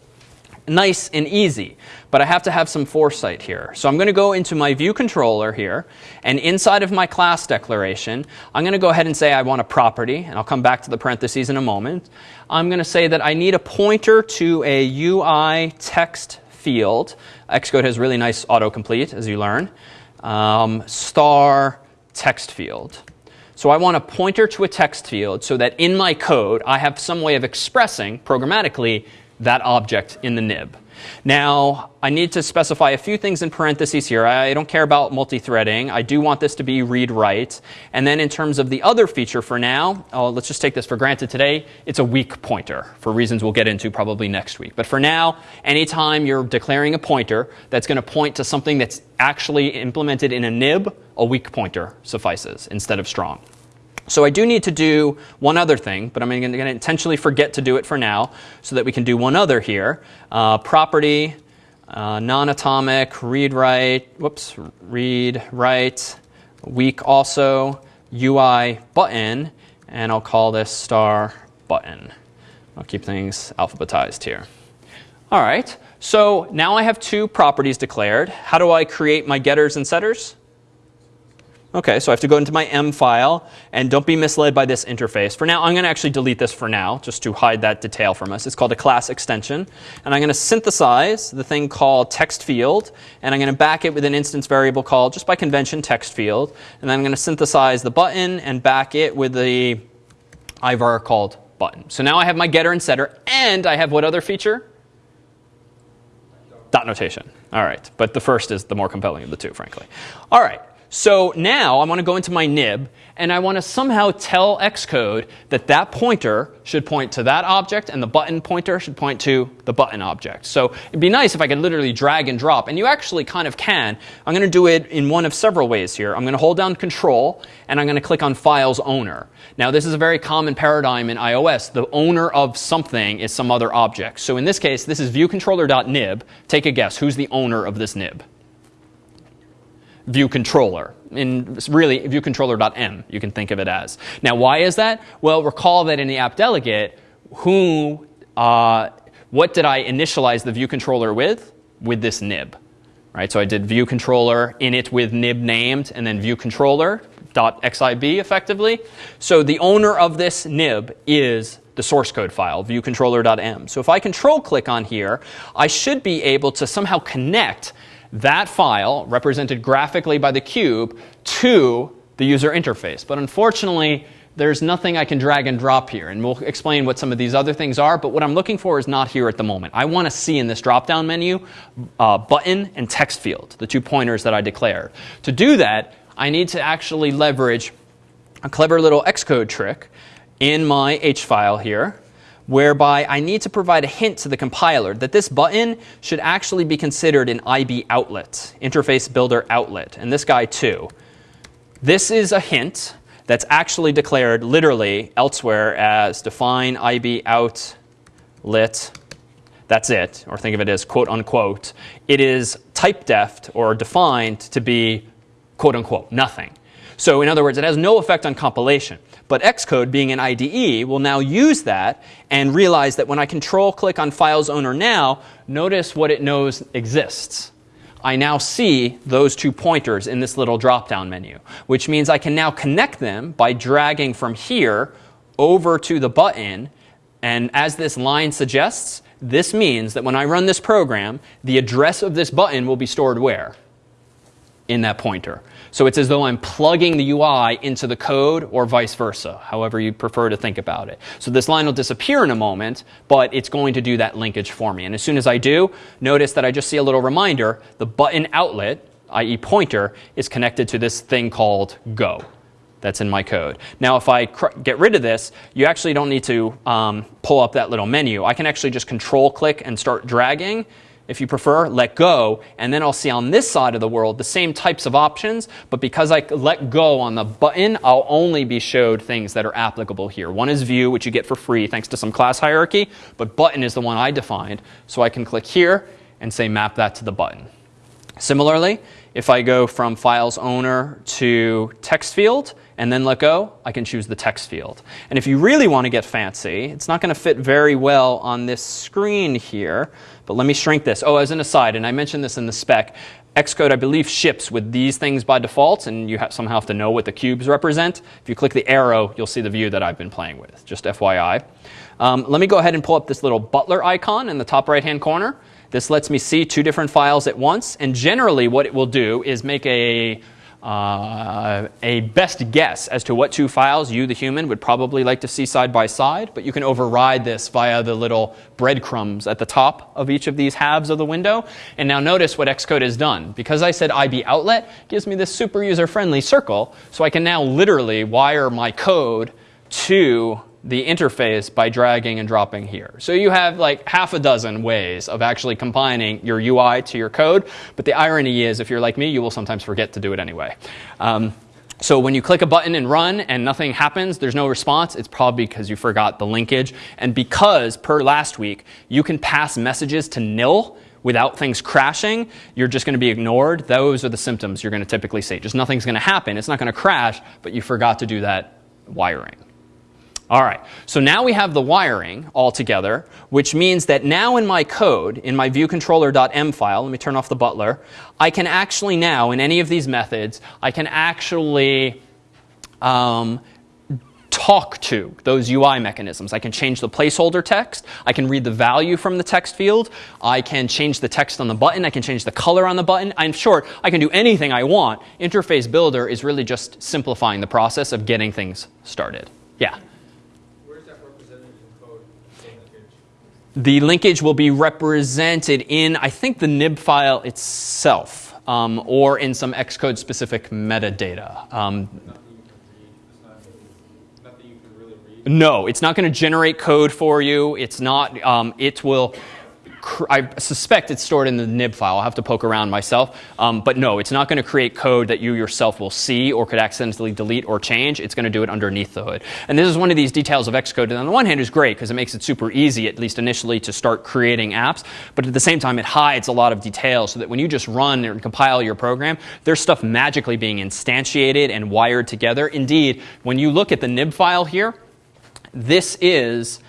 nice and easy. But I have to have some foresight here. So I'm going to go into my view controller here. And inside of my class declaration, I'm going to go ahead and say I want a property. And I'll come back to the parentheses in a moment. I'm going to say that I need a pointer to a UI text field. Xcode has really nice autocomplete, as you learn. Um, star text field. So I want a pointer to a text field so that in my code, I have some way of expressing programmatically that object in the nib. Now, I need to specify a few things in parentheses here. I don't care about multi-threading. I do want this to be read-write. And then in terms of the other feature for now, oh, let's just take this for granted today. It's a weak pointer for reasons we'll get into probably next week. But for now, anytime you're declaring a pointer that's going to point to something that's actually implemented in a nib, a weak pointer suffices instead of strong. So I do need to do one other thing, but I'm going to intentionally forget to do it for now so that we can do one other here. Uh, property, uh, non-atomic, read write, whoops, read write, weak also, UI button, and I'll call this star button. I'll keep things alphabetized here. All right, so now I have two properties declared. How do I create my getters and setters? Okay, so I have to go into my M file, and don't be misled by this interface. For now, I'm going to actually delete this for now, just to hide that detail from us. It's called a class extension, and I'm going to synthesize the thing called text field, and I'm going to back it with an instance variable called, just by convention, text field, and then I'm going to synthesize the button and back it with the ivar called button. So now I have my getter and setter, and I have what other feature? Dot notation. All right, but the first is the more compelling of the two, frankly. All right. So now I want to go into my nib and I want to somehow tell Xcode that that pointer should point to that object and the button pointer should point to the button object. So it'd be nice if I could literally drag and drop, and you actually kind of can. I'm going to do it in one of several ways here. I'm going to hold down Control and I'm going to click on Files Owner. Now this is a very common paradigm in iOS. The owner of something is some other object. So in this case, this is viewcontroller.nib. Take a guess. Who's the owner of this nib? View controller. In really view controller.m, you can think of it as. Now, why is that? Well, recall that in the app delegate, who, uh, what did I initialize the view controller with? With this nib. Right, so I did view controller init with nib named, and then view controller dot xib effectively. So the owner of this nib is the source code file, viewcontroller.m. So if I control click on here, I should be able to somehow connect that file, represented graphically by the cube, to the user interface. But unfortunately, there's nothing I can drag and drop here. And we'll explain what some of these other things are. But what I'm looking for is not here at the moment. I want to see in this drop-down menu uh, button and text field, the two pointers that I declared. To do that, I need to actually leverage a clever little Xcode trick in my H file here whereby I need to provide a hint to the compiler that this button should actually be considered an IB outlet, interface builder outlet, and this guy too. This is a hint that's actually declared literally elsewhere as define IB outlet. That's it, or think of it as quote unquote. It is typedef or defined to be quote unquote nothing. So in other words, it has no effect on compilation. But Xcode, being an IDE, will now use that and realize that when I control click on Files Owner now, notice what it knows exists. I now see those two pointers in this little drop-down menu, which means I can now connect them by dragging from here over to the button. And as this line suggests, this means that when I run this program, the address of this button will be stored where? In that pointer. So it's as though I'm plugging the UI into the code or vice versa, however you prefer to think about it. So this line will disappear in a moment, but it's going to do that linkage for me. And as soon as I do, notice that I just see a little reminder. The button outlet, i.e. pointer, is connected to this thing called go that's in my code. Now, if I get rid of this, you actually don't need to um, pull up that little menu. I can actually just control click and start dragging if you prefer, let go, and then I'll see on this side of the world the same types of options, but because I let go on the button, I'll only be showed things that are applicable here. One is view, which you get for free thanks to some class hierarchy, but button is the one I defined, so I can click here and say map that to the button. Similarly, if I go from files owner to text field, and then let go, I can choose the text field. And if you really want to get fancy, it's not going to fit very well on this screen here, but let me shrink this. Oh, as an aside, and I mentioned this in the spec, Xcode, I believe, ships with these things by default, and you somehow have to know what the cubes represent. If you click the arrow, you'll see the view that I've been playing with, just FYI. Um, let me go ahead and pull up this little butler icon in the top right-hand corner. This lets me see two different files at once, and generally what it will do is make a uh, a best guess as to what two files you, the human, would probably like to see side by side, but you can override this via the little breadcrumbs at the top of each of these halves of the window. And now notice what Xcode has done. Because I said IB outlet gives me this super user-friendly circle, so I can now literally wire my code to the interface by dragging and dropping here. So you have like half a dozen ways of actually combining your UI to your code. But the irony is, if you're like me, you will sometimes forget to do it anyway. Um, so when you click a button and run and nothing happens, there's no response, it's probably because you forgot the linkage. And because, per last week, you can pass messages to nil without things crashing, you're just going to be ignored. Those are the symptoms you're going to typically see. Just nothing's going to happen. It's not going to crash, but you forgot to do that wiring. All right, so now we have the wiring all together, which means that now in my code, in my viewcontroller.m file, let me turn off the butler, I can actually now, in any of these methods, I can actually um, talk to those UI mechanisms. I can change the placeholder text. I can read the value from the text field. I can change the text on the button. I can change the color on the button. In short, I can do anything I want. Interface Builder is really just simplifying the process of getting things started. Yeah? Where's that represented in code? the linkage? The linkage will be represented in, I think, the nib file itself, um, or in some Xcode specific metadata. Um, no, it's not going to generate code for you. It's not. Um, it will. I suspect it's stored in the nib file. I'll have to poke around myself. Um, but no, it's not going to create code that you yourself will see or could accidentally delete or change. It's going to do it underneath the hood. And this is one of these details of Xcode. And on the one hand, is great because it makes it super easy, at least initially, to start creating apps. But at the same time, it hides a lot of details so that when you just run and compile your program, there's stuff magically being instantiated and wired together. Indeed, when you look at the nib file here, this is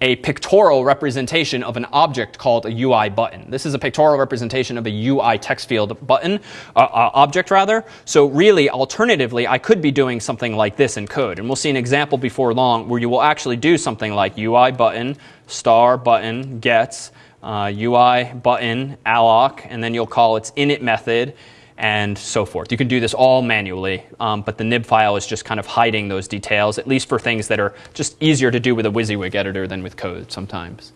a pictorial representation of an object called a UI button. This is a pictorial representation of a UI text field button, uh, uh, object rather. So really, alternatively, I could be doing something like this in code. And we'll see an example before long where you will actually do something like UI button, star button, gets, uh, UI button, alloc, and then you'll call its init method, and so forth. You can do this all manually, um, but the nib file is just kind of hiding those details, at least for things that are just easier to do with a WYSIWYG editor than with code sometimes.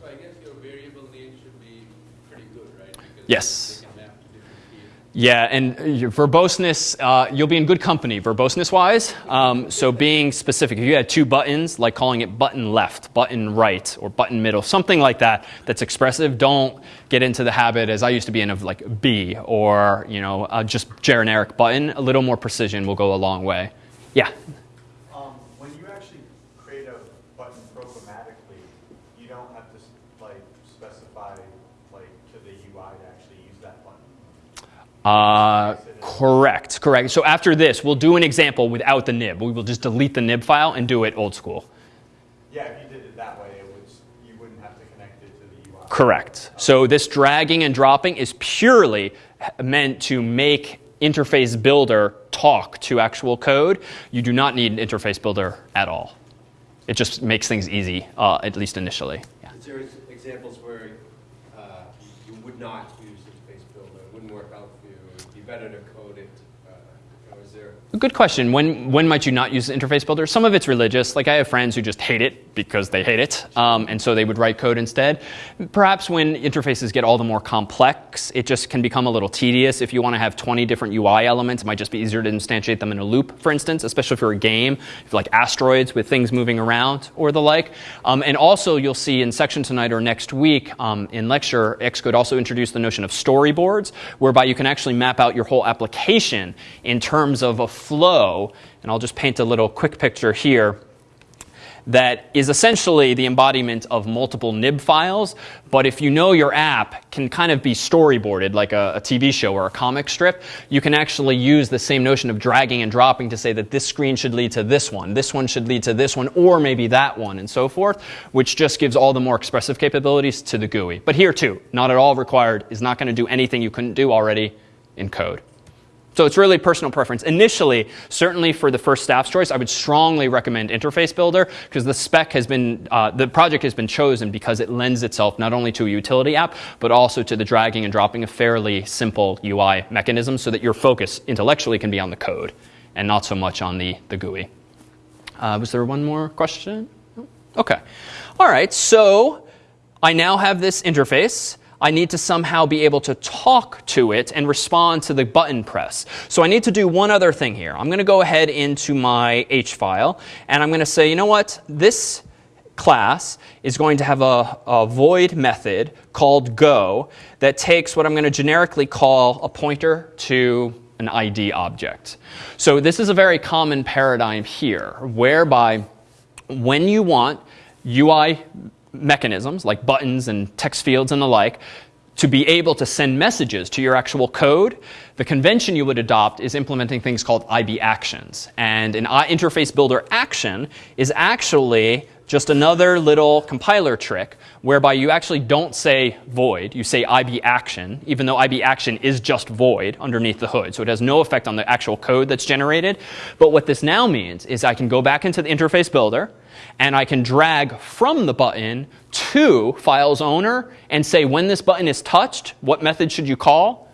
So I guess your variable name should be pretty good, right? Because Yes. They can map to different fields. Yeah, and your verboseness, uh, you'll be in good company verboseness wise. Um, so being specific, if you had two buttons, like calling it button left, button right, or button middle, something like that that's expressive, don't get into the habit, as I used to be in, of like B or you know uh, just generic button. A little more precision will go a long way. Yeah. Um, when you actually create a button programmatically, you don't have to like specify like to the UI to actually use that button. Uh, correct, correct. So after this, we'll do an example without the nib. We will just delete the nib file and do it old school. Yeah, if you did it that way, it would you wouldn't have to connect it to the UI. Correct. So this dragging and dropping is purely meant to make Interface Builder talk to actual code. You do not need an Interface Builder at all. It just makes things easy, uh, at least initially. Yeah. Is there examples where uh, you would not use interface builder, it wouldn't work out for you, it'd be better code it? uh, you know, Is there, Good question. When, when might you not use Interface Builder? Some of it's religious. Like I have friends who just hate it because they hate it, um, and so they would write code instead. Perhaps when interfaces get all the more complex, it just can become a little tedious. If you want to have 20 different UI elements, it might just be easier to instantiate them in a loop, for instance, especially for a game, if like asteroids with things moving around or the like. Um, and also, you'll see in section tonight or next week um, in lecture, Xcode also introduced the notion of storyboards, whereby you can actually map out your whole application in terms of a flow. And I'll just paint a little quick picture here that is essentially the embodiment of multiple nib files. But if you know your app can kind of be storyboarded like a, a, TV show or a comic strip, you can actually use the same notion of dragging and dropping to say that this screen should lead to this one, this one should lead to this one, or maybe that one, and so forth, which just gives all the more expressive capabilities to the GUI. But here too, not at all required, is not going to do anything you couldn't do already in code. So it's really personal preference. Initially, certainly for the first staff's choice, I would strongly recommend Interface Builder because the spec has been, uh, the project has been chosen because it lends itself not only to a utility app, but also to the dragging and dropping of fairly simple UI mechanisms so that your focus intellectually can be on the code and not so much on the, the GUI. Uh, was there one more question? Okay. All right, so I now have this interface. I need to somehow be able to talk to it and respond to the button press. So I need to do one other thing here. I'm going to go ahead into my H file, and I'm going to say, you know what? This class is going to have a, a void method called go that takes what I'm going to generically call a pointer to an ID object. So this is a very common paradigm here, whereby when you want UI mechanisms like buttons and text fields and the like to be able to send messages to your actual code, the convention you would adopt is implementing things called IB actions. And an interface builder action is actually just another little compiler trick whereby you actually don't say void, you say IB action, even though IB action is just void underneath the hood. So it has no effect on the actual code that's generated. But what this now means is I can go back into the interface builder, and I can drag from the button to files owner and say when this button is touched, what method should you call?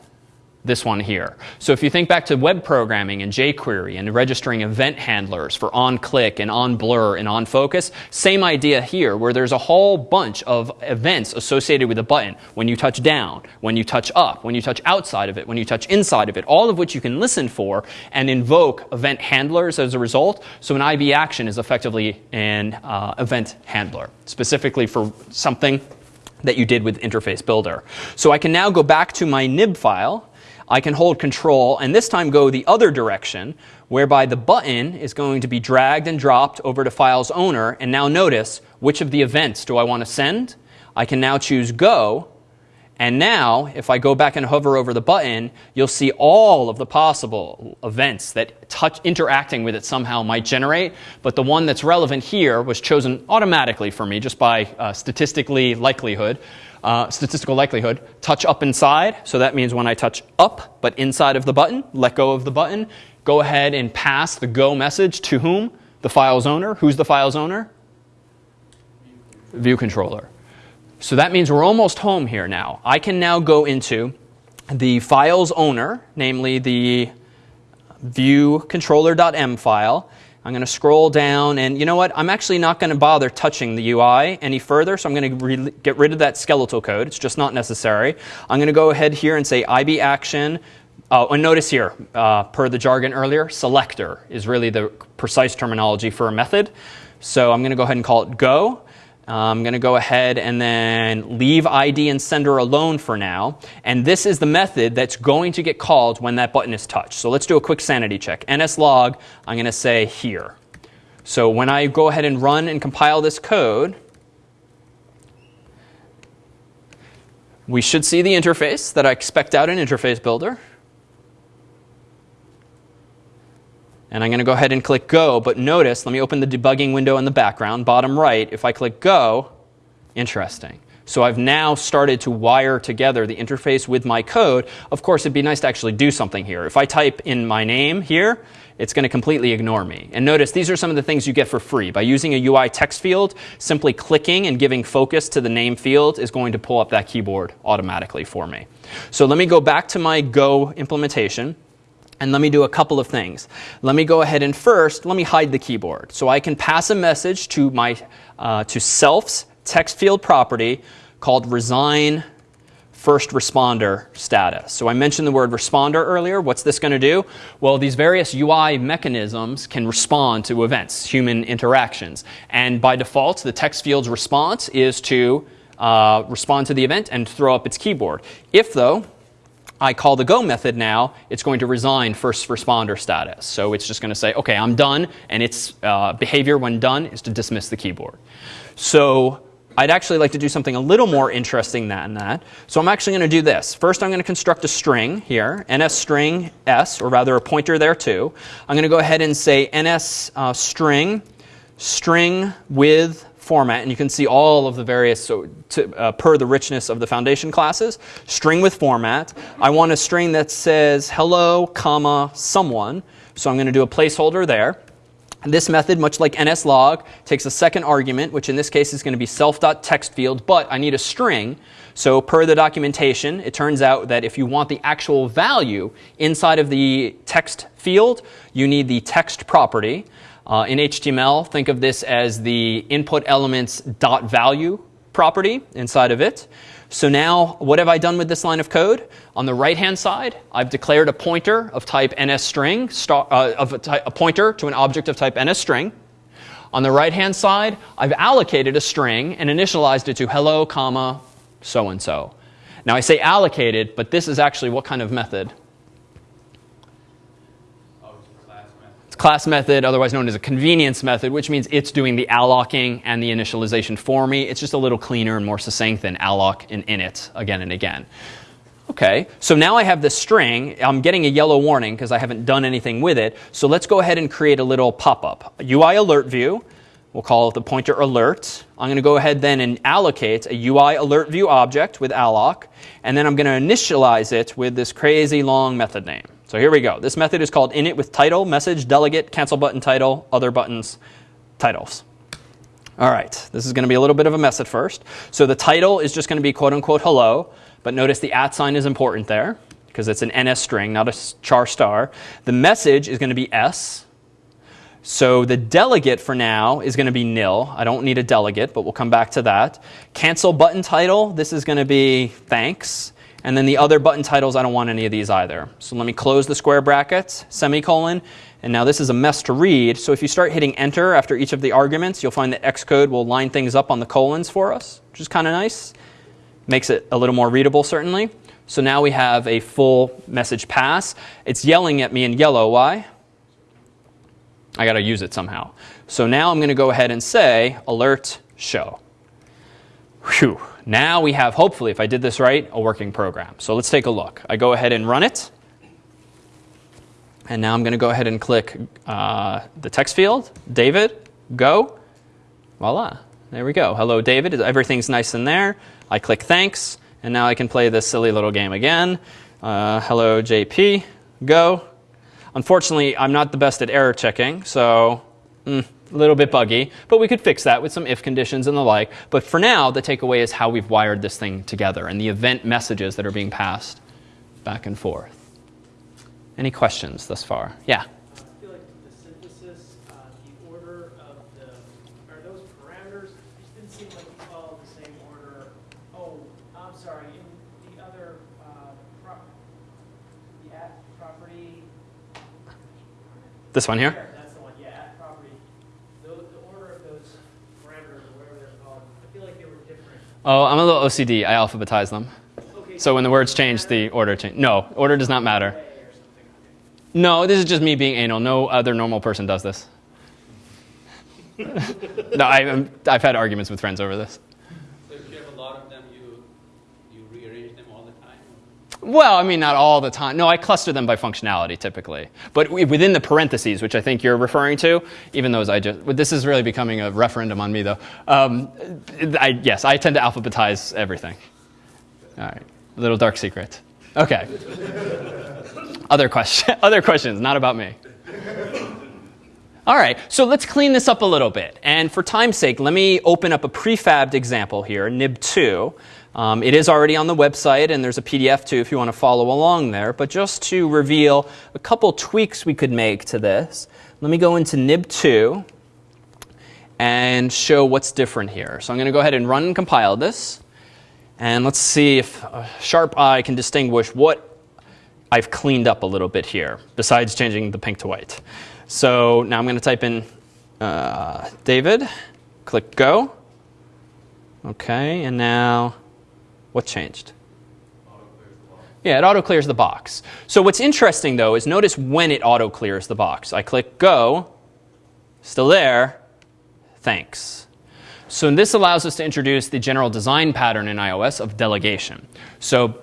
This one here. So if you think back to web programming and jQuery and registering event handlers for on-click and on-blur and on-focus, same idea here where there's a whole bunch of events associated with a button. When you touch down, when you touch up, when you touch outside of it, when you touch inside of it, all of which you can listen for and invoke event handlers as a result. So an IB action is effectively an uh, event handler, specifically for something that you did with Interface Builder. So I can now go back to my nib file I can hold control and this time go the other direction whereby the button is going to be dragged and dropped over to file's owner. And now notice which of the events do I want to send? I can now choose go. And now, if I go back and hover over the button, you'll see all of the possible events that touch interacting with it somehow might generate. But the one that's relevant here was chosen automatically for me just by uh, statistically likelihood uh, statistical likelihood, touch up inside. So that means when I touch up, but inside of the button, let go of the button, go ahead and pass the go message to whom? The file's owner. Who's the file's owner? View controller. So that means we're almost home here now. I can now go into the file's owner, namely the view controller.m file, I'm going to scroll down, and you know what? I'm actually not going to bother touching the UI any further, so I'm going to get rid of that skeletal code. It's just not necessary. I'm going to go ahead here and say IB action. Oh, and notice here, uh, per the jargon earlier, selector is really the precise terminology for a method. So I'm going to go ahead and call it go. I'm going to go ahead and then leave ID and sender alone for now. And this is the method that's going to get called when that button is touched. So let's do a quick sanity check. nslog, I'm going to say here. So when I go ahead and run and compile this code, we should see the interface that I expect out in Interface Builder. And I'm going to go ahead and click Go. But notice, let me open the debugging window in the background, bottom right. If I click Go, interesting. So I've now started to wire together the interface with my code. Of course, it'd be nice to actually do something here. If I type in my name here, it's going to completely ignore me. And notice these are some of the things you get for free. By using a UI text field, simply clicking and giving focus to the name field is going to pull up that keyboard automatically for me. So let me go back to my Go implementation. And let me do a couple of things. Let me go ahead and first, let me hide the keyboard. So I can pass a message to my uh, to self's text field property called resign first responder status. So I mentioned the word responder earlier. What's this going to do? Well, these various UI mechanisms can respond to events, human interactions. And by default, the text field's response is to uh, respond to the event and throw up its keyboard. If, though, I call the go method now, it's going to resign first responder status. So it's just going to say, OK, I'm done. And its uh, behavior when done is to dismiss the keyboard. So I'd actually like to do something a little more interesting than that. So I'm actually going to do this. First, I'm going to construct a string here, ns string s, or rather a pointer there too. I'm going to go ahead and say ns uh, string string with format, and you can see all of the various, so to, uh, per the richness of the foundation classes. String with format. I want a string that says hello, comma, someone. So I'm going to do a placeholder there. This method, much like nslog, takes a second argument, which in this case is going to be self.text field, but I need a string. So per the documentation, it turns out that if you want the actual value inside of the text field, you need the text property. Uh, in HTML, think of this as the input elements dot value property inside of it. So now, what have I done with this line of code? On the right-hand side, I've declared a pointer of type NSString, star, uh, of a, a pointer to an object of type NSString. On the right-hand side, I've allocated a string and initialized it to hello, comma, so-and-so. Now I say allocated, but this is actually what kind of method? Oh, it's a class method. Otherwise known as a convenience method, which means it's doing the allocking and the initialization for me. It's just a little cleaner and more succinct than alloc and init again and again. Okay, so now I have this string. I'm getting a yellow warning because I haven't done anything with it. So let's go ahead and create a little pop-up. UI alert view. We'll call it the pointer alert. I'm going to go ahead then and allocate a UI alert view object with alloc. And then I'm going to initialize it with this crazy long method name. So here we go. This method is called init with title, message, delegate, cancel button title, other buttons, titles. All right, this is going to be a little bit of a mess at first. So the title is just going to be quote unquote hello, but notice the at sign is important there because it's an NS string, not a char star. The message is going to be S. So the delegate for now is going to be nil. I don't need a delegate, but we'll come back to that. Cancel button title, this is going to be thanks. And then the other button titles, I don't want any of these either. So let me close the square brackets, semicolon. And now this is a mess to read. So if you start hitting enter after each of the arguments, you'll find that Xcode will line things up on the colons for us, which is kind of nice. Makes it a little more readable, certainly. So now we have a full message pass. It's yelling at me in yellow. Why? I got to use it somehow. So now I'm going to go ahead and say alert show. Whew. Now we have, hopefully, if I did this right, a working program. So let's take a look. I go ahead and run it. And now I'm going to go ahead and click uh, the text field, David, go. Voila. There we go. Hello, David. Everything's nice in there. I click thanks. And now I can play this silly little game again. Uh, hello, JP, go. Unfortunately, I'm not the best at error checking, so mm, a little bit buggy, but we could fix that with some if conditions and the like. But for now, the takeaway is how we've wired this thing together and the event messages that are being passed back and forth. Any questions thus far? Yeah. I feel like Oh, I'm a little OCD. I alphabetize them. Okay, So when the words change, the order change. No, order does not matter. way or something, okay. No, this is just me being anal. No other normal person does this. no, I, I've had arguments with friends over this. So if you have a lot of them, you, you rearrange them all the time? Well, I mean, not all the time. No, I cluster them by functionality typically. But within the parentheses, which I think you're referring to, even those I just, this is really becoming a referendum on me though. Um, I, yes, I tend to alphabetize everything. All right, little dark secret. Okay. other question, other questions, not about me. All right, so let's clean this up a little bit. And for time's sake, let me open up a prefabbed example here, nib2. Um, it is already on the website, and there's a PDF too if you want to follow along there. But just to reveal a couple tweaks we could make to this, let me go into nib2 and show what's different here. So I'm going to go ahead and run and compile this. And let's see if a sharp eye can distinguish what I've cleaned up a little bit here, besides changing the pink to white. So now I'm going to type in uh, David, click go. Okay, and now what changed? Yeah, it auto clears the box. So what's interesting though is notice when it auto clears the box. I click go, still there, thanks. So this allows us to introduce the general design pattern in iOS of delegation. So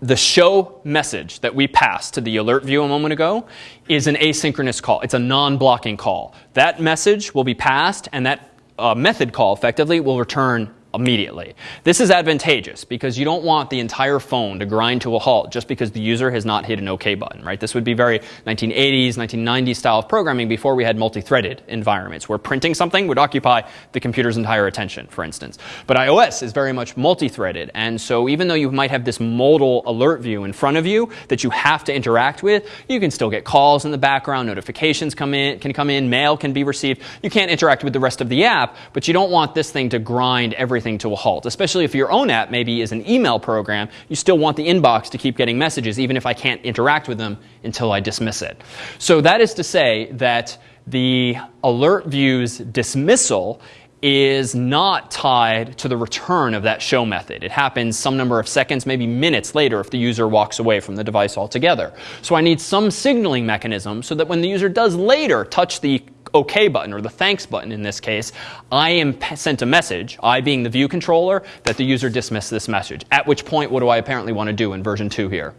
the show message that we passed to the alert view a moment ago is an asynchronous call. It's a non-blocking call. That message will be passed and that uh, method call effectively will return immediately. This is advantageous because you don't want the entire phone to grind to a halt just because the user has not hit an OK button, right? This would be very 1980s, 1990s style of programming before we had multi-threaded environments where printing something would occupy the computer's entire attention, for instance. But iOS is very much multi-threaded, and so even though you might have this modal alert view in front of you that you have to interact with, you can still get calls in the background, notifications come in, can come in, mail can be received. You can't interact with the rest of the app, but you don't want this thing to grind everything to a halt, especially if your own app maybe is an email program. You still want the inbox to keep getting messages, even if I can't interact with them until I dismiss it. So that is to say that the alert view's dismissal is not tied to the return of that show method. It happens some number of seconds, maybe minutes later if the user walks away from the device altogether. So I need some signaling mechanism so that when the user does later touch the OK button, or the thanks button in this case, I am sent a message, I being the view controller, that the user dismissed this message. At which point, what do I apparently want to do in version 2 here?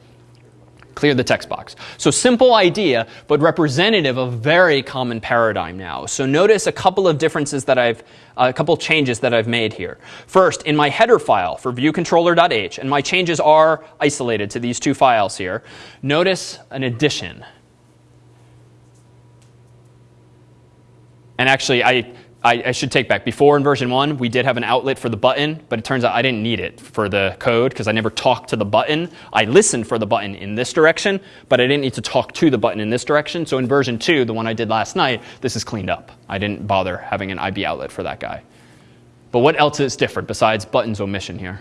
Clear the text box. So simple idea, but representative of very common paradigm now. So notice a couple of differences that I've, uh, a couple changes that I've made here. First, in my header file for viewcontroller.h, and my changes are isolated to these two files here, notice an addition. And actually, I, I, I, should take back. Before in version 1, we did have an outlet for the button, but it turns out I didn't need it for the code because I never talked to the button. I listened for the button in this direction, but I didn't need to talk to the button in this direction. So in version 2, the one I did last night, this is cleaned up. I didn't bother having an IB outlet for that guy. But what else is different besides buttons omission here?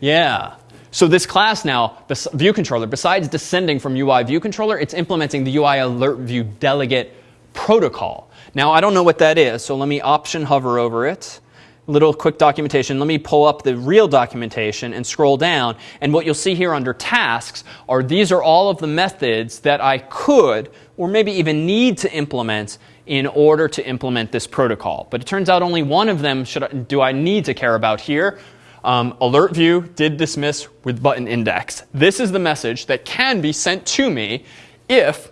Yeah. So this class now, view controller, besides descending from UI view controller, it's implementing the UI alert view delegate protocol. Now, I don't know what that is, so let me option hover over it. Little quick documentation. Let me pull up the real documentation and scroll down. And what you'll see here under tasks are these are all of the methods that I could or maybe even need to implement in order to implement this protocol. But it turns out only one of them should I, do I need to care about here. Um, alert view did dismiss with button index. This is the message that can be sent to me if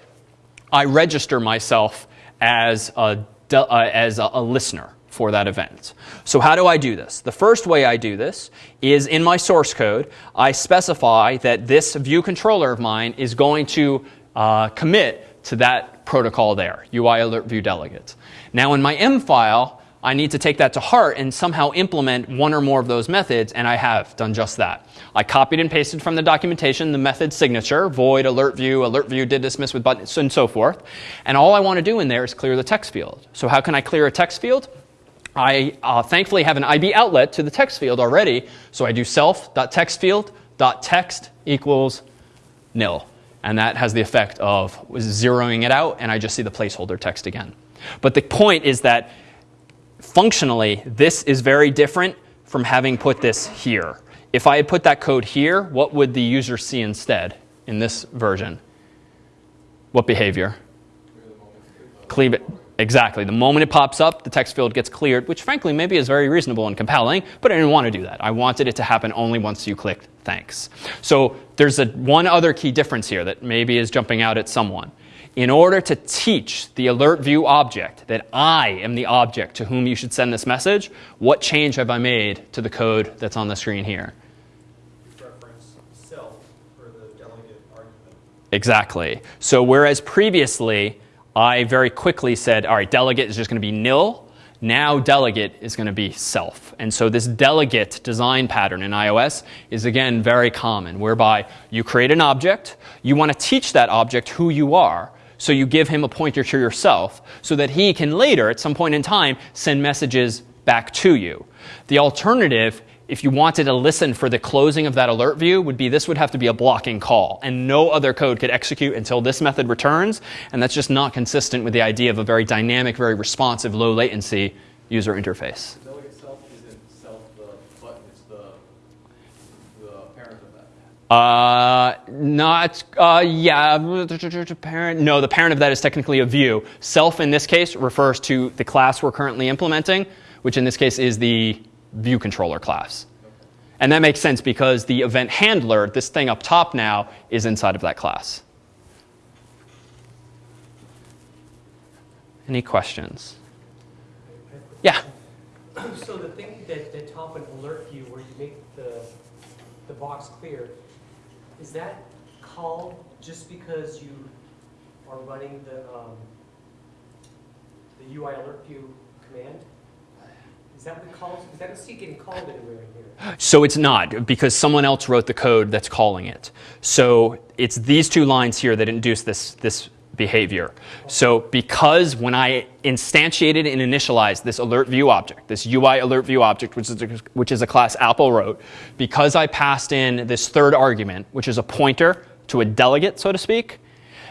I register myself as a, uh, as a, a listener for that event. So how do I do this? The first way I do this is in my source code, I specify that this view controller of mine is going to uh, commit to that protocol there, UI alert view delegate. Now in my M file, I need to take that to heart and somehow implement one or more of those methods, and I have done just that. I copied and pasted from the documentation the method signature, void, alert view, alert view did dismiss with buttons, and so forth. And all I want to do in there is clear the text field. So how can I clear a text field? I uh, thankfully have an IB outlet to the text field already, so I do self.textfield.text equals nil. And that has the effect of zeroing it out, and I just see the placeholder text again. But the point is that functionally, this is very different from having put this here. If I had put that code here, what would the user see instead in this version? What behavior? Cleave it. Exactly. The moment it pops up, the text field gets cleared, which frankly maybe is very reasonable and compelling, but I didn't want to do that. I wanted it to happen only once you clicked thanks. So there's a, one other key difference here that maybe is jumping out at someone in order to teach the alert view object that I am the object to whom you should send this message, what change have I made to the code that's on the screen here? Reference self for the delegate argument. Exactly. So whereas previously I very quickly said, all right, delegate is just going to be nil, now delegate is going to be self. And so this delegate design pattern in iOS is again very common, whereby you create an object, you want to teach that object who you are, so you give him a pointer to yourself so that he can later, at some point in time, send messages back to you. The alternative, if you wanted to listen for the closing of that alert view, would be this would have to be a blocking call. And no other code could execute until this method returns. And that's just not consistent with the idea of a very dynamic, very responsive, low latency user interface. Uh, not, uh, yeah, parent. No, the parent of that is technically a view. Self in this case refers to the class we're currently implementing, which in this case is the view controller class. And that makes sense because the event handler, this thing up top now, is inside of that class. Any questions? Yeah. So the thing that, that top an alert view where you make the, the box clear, is that called just because you are running the, um, the UI alert view command? Is that what calls, because I see getting called anywhere in here. So it's not because someone else wrote the code that's calling it. So it's these two lines here that induce this, this behavior. So because when I instantiated and initialized this alert view object, this UI alert view object, which is a, which is a class Apple wrote, because I passed in this third argument, which is a pointer to a delegate, so to speak,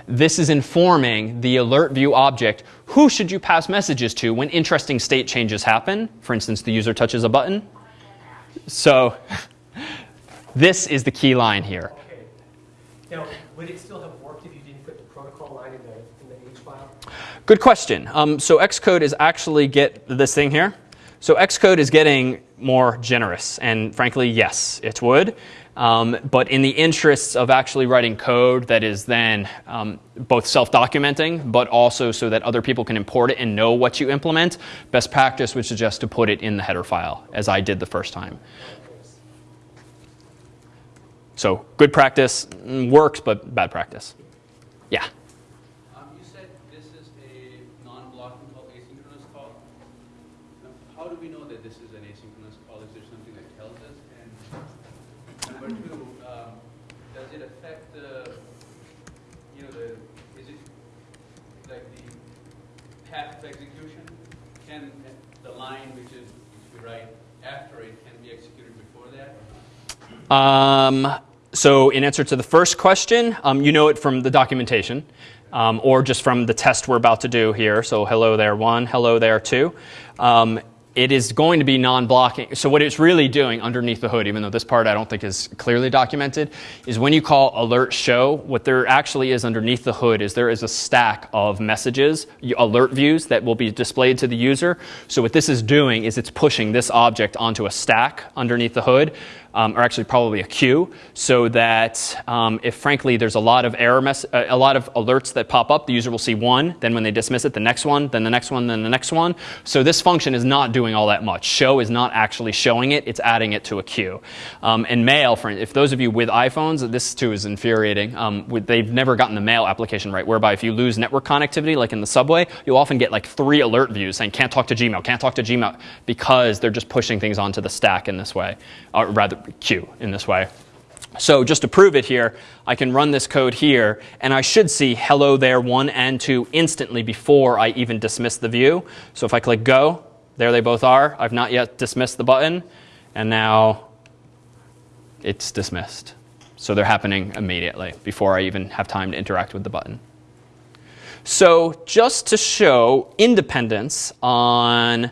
this is informing the alert view object who should you pass messages to when interesting state changes happen. For instance, the user touches a button. So this is the key line here. Okay. Now, would it still have worked if you didn't put the protocol line in the, in the H file? Good question. Um, so Xcode is actually get this thing here. So Xcode is getting more generous, and frankly, yes, it would. Um, but in the interests of actually writing code that is then um, both self-documenting, but also so that other people can import it and know what you implement, best practice would suggest to put it in the header file, as I did the first time. So good practice mm, works, but bad practice. Yeah. Um, you said this is a non-blocking call, asynchronous call. Now, How do we know that this is an asynchronous call? Is there something that tells us? And number two, um, does it affect the, you know, the, is it like the path of execution? Can the line which is, which we write after it can be executed before that? Um, so in answer to the first question, um, you know it from the documentation um, or just from the test we're about to do here. So hello there one, hello there two. Um, it is going to be non-blocking. So what it's really doing underneath the hood, even though this part I don't think is clearly documented, is when you call alert show, what there actually is underneath the hood is there is a stack of messages, alert views that will be displayed to the user. So what this is doing is it's pushing this object onto a stack underneath the hood um, or actually probably a queue, so that um, if frankly there's a lot of error mess, uh, a lot of alerts that pop up, the user will see one, then when they dismiss it, the next one, then the next one, then the next one. So this function is not doing all that much. Show is not actually showing it; it's adding it to a queue. Um, and mail, for if those of you with iPhones, this too is infuriating. Um, with, they've never gotten the mail application right, whereby if you lose network connectivity, like in the subway, you'll often get like three alert views saying can't talk to Gmail, can't talk to Gmail, because they're just pushing things onto the stack in this way, or rather queue in this way. So just to prove it here, I can run this code here, and I should see hello there 1 and 2 instantly before I even dismiss the view. So if I click go, there they both are. I've not yet dismissed the button, and now it's dismissed. So they're happening immediately before I even have time to interact with the button. So just to show independence on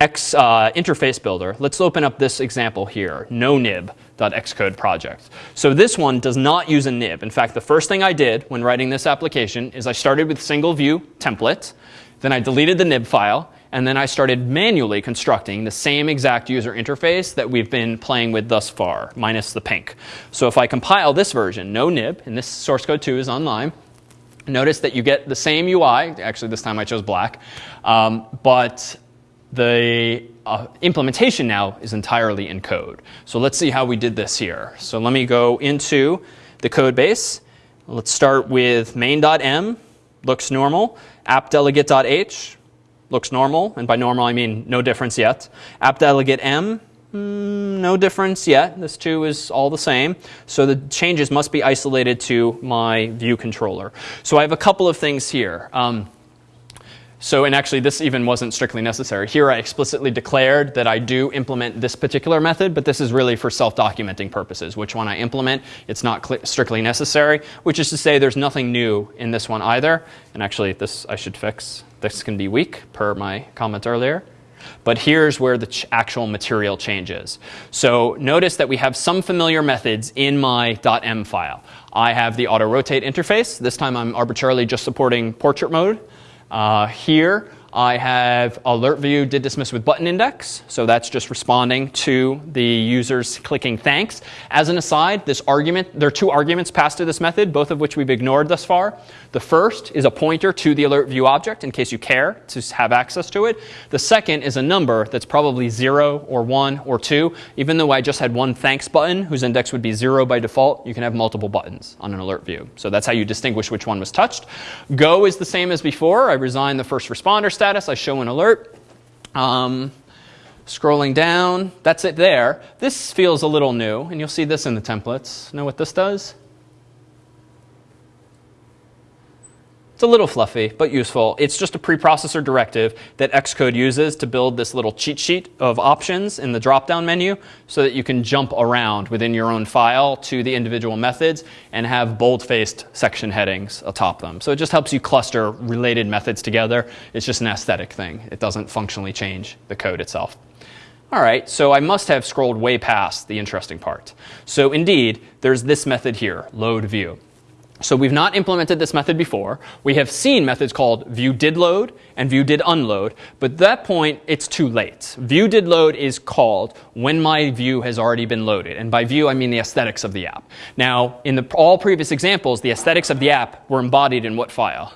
X uh, interface builder, let's open up this example here, no nonib.xcode project. So this one does not use a nib. In fact, the first thing I did when writing this application is I started with single view template, then I deleted the nib file, and then I started manually constructing the same exact user interface that we've been playing with thus far, minus the pink. So if I compile this version, no nib, and this source code 2 is online, notice that you get the same UI. Actually, this time I chose black. Um, but the uh, implementation now is entirely in code. So let's see how we did this here. So let me go into the code base. Let's start with main.m, looks normal. AppDelegate.h looks normal, and by normal I mean no difference yet. AppDelegateM, mm, no difference yet. This too is all the same. So the changes must be isolated to my view controller. So I have a couple of things here. Um, so, and actually this even wasn't strictly necessary. Here I explicitly declared that I do implement this particular method, but this is really for self-documenting purposes. Which one I implement, it's not strictly necessary, which is to say there's nothing new in this one either. And actually this I should fix. This can be weak per my comment earlier. But here's where the actual material changes. So notice that we have some familiar methods in my .m file. I have the auto rotate interface. This time I'm arbitrarily just supporting portrait mode. Uh, here, I have alert view did dismiss with button index. So that's just responding to the users clicking thanks. As an aside, this argument, there are two arguments passed to this method, both of which we've ignored thus far. The first is a pointer to the alert view object in case you care to have access to it. The second is a number that's probably 0 or 1 or 2. Even though I just had one thanks button whose index would be 0 by default, you can have multiple buttons on an alert view. So that's how you distinguish which one was touched. Go is the same as before. I resign the first responder status. I show an alert. Um, scrolling down, that's it there. This feels a little new, and you'll see this in the templates. Know what this does? It's a little fluffy, but useful. It's just a preprocessor directive that Xcode uses to build this little cheat sheet of options in the drop-down menu so that you can jump around within your own file to the individual methods and have bold-faced section headings atop them. So it just helps you cluster related methods together. It's just an aesthetic thing. It doesn't functionally change the code itself. All right, so I must have scrolled way past the interesting part. So indeed, there's this method here, load view. So we've not implemented this method before. We have seen methods called view did load and view did unload, but at that point it's too late. View did load is called when my view has already been loaded. And by view I mean the aesthetics of the app. Now, in the, all previous examples, the aesthetics of the app were embodied in what file?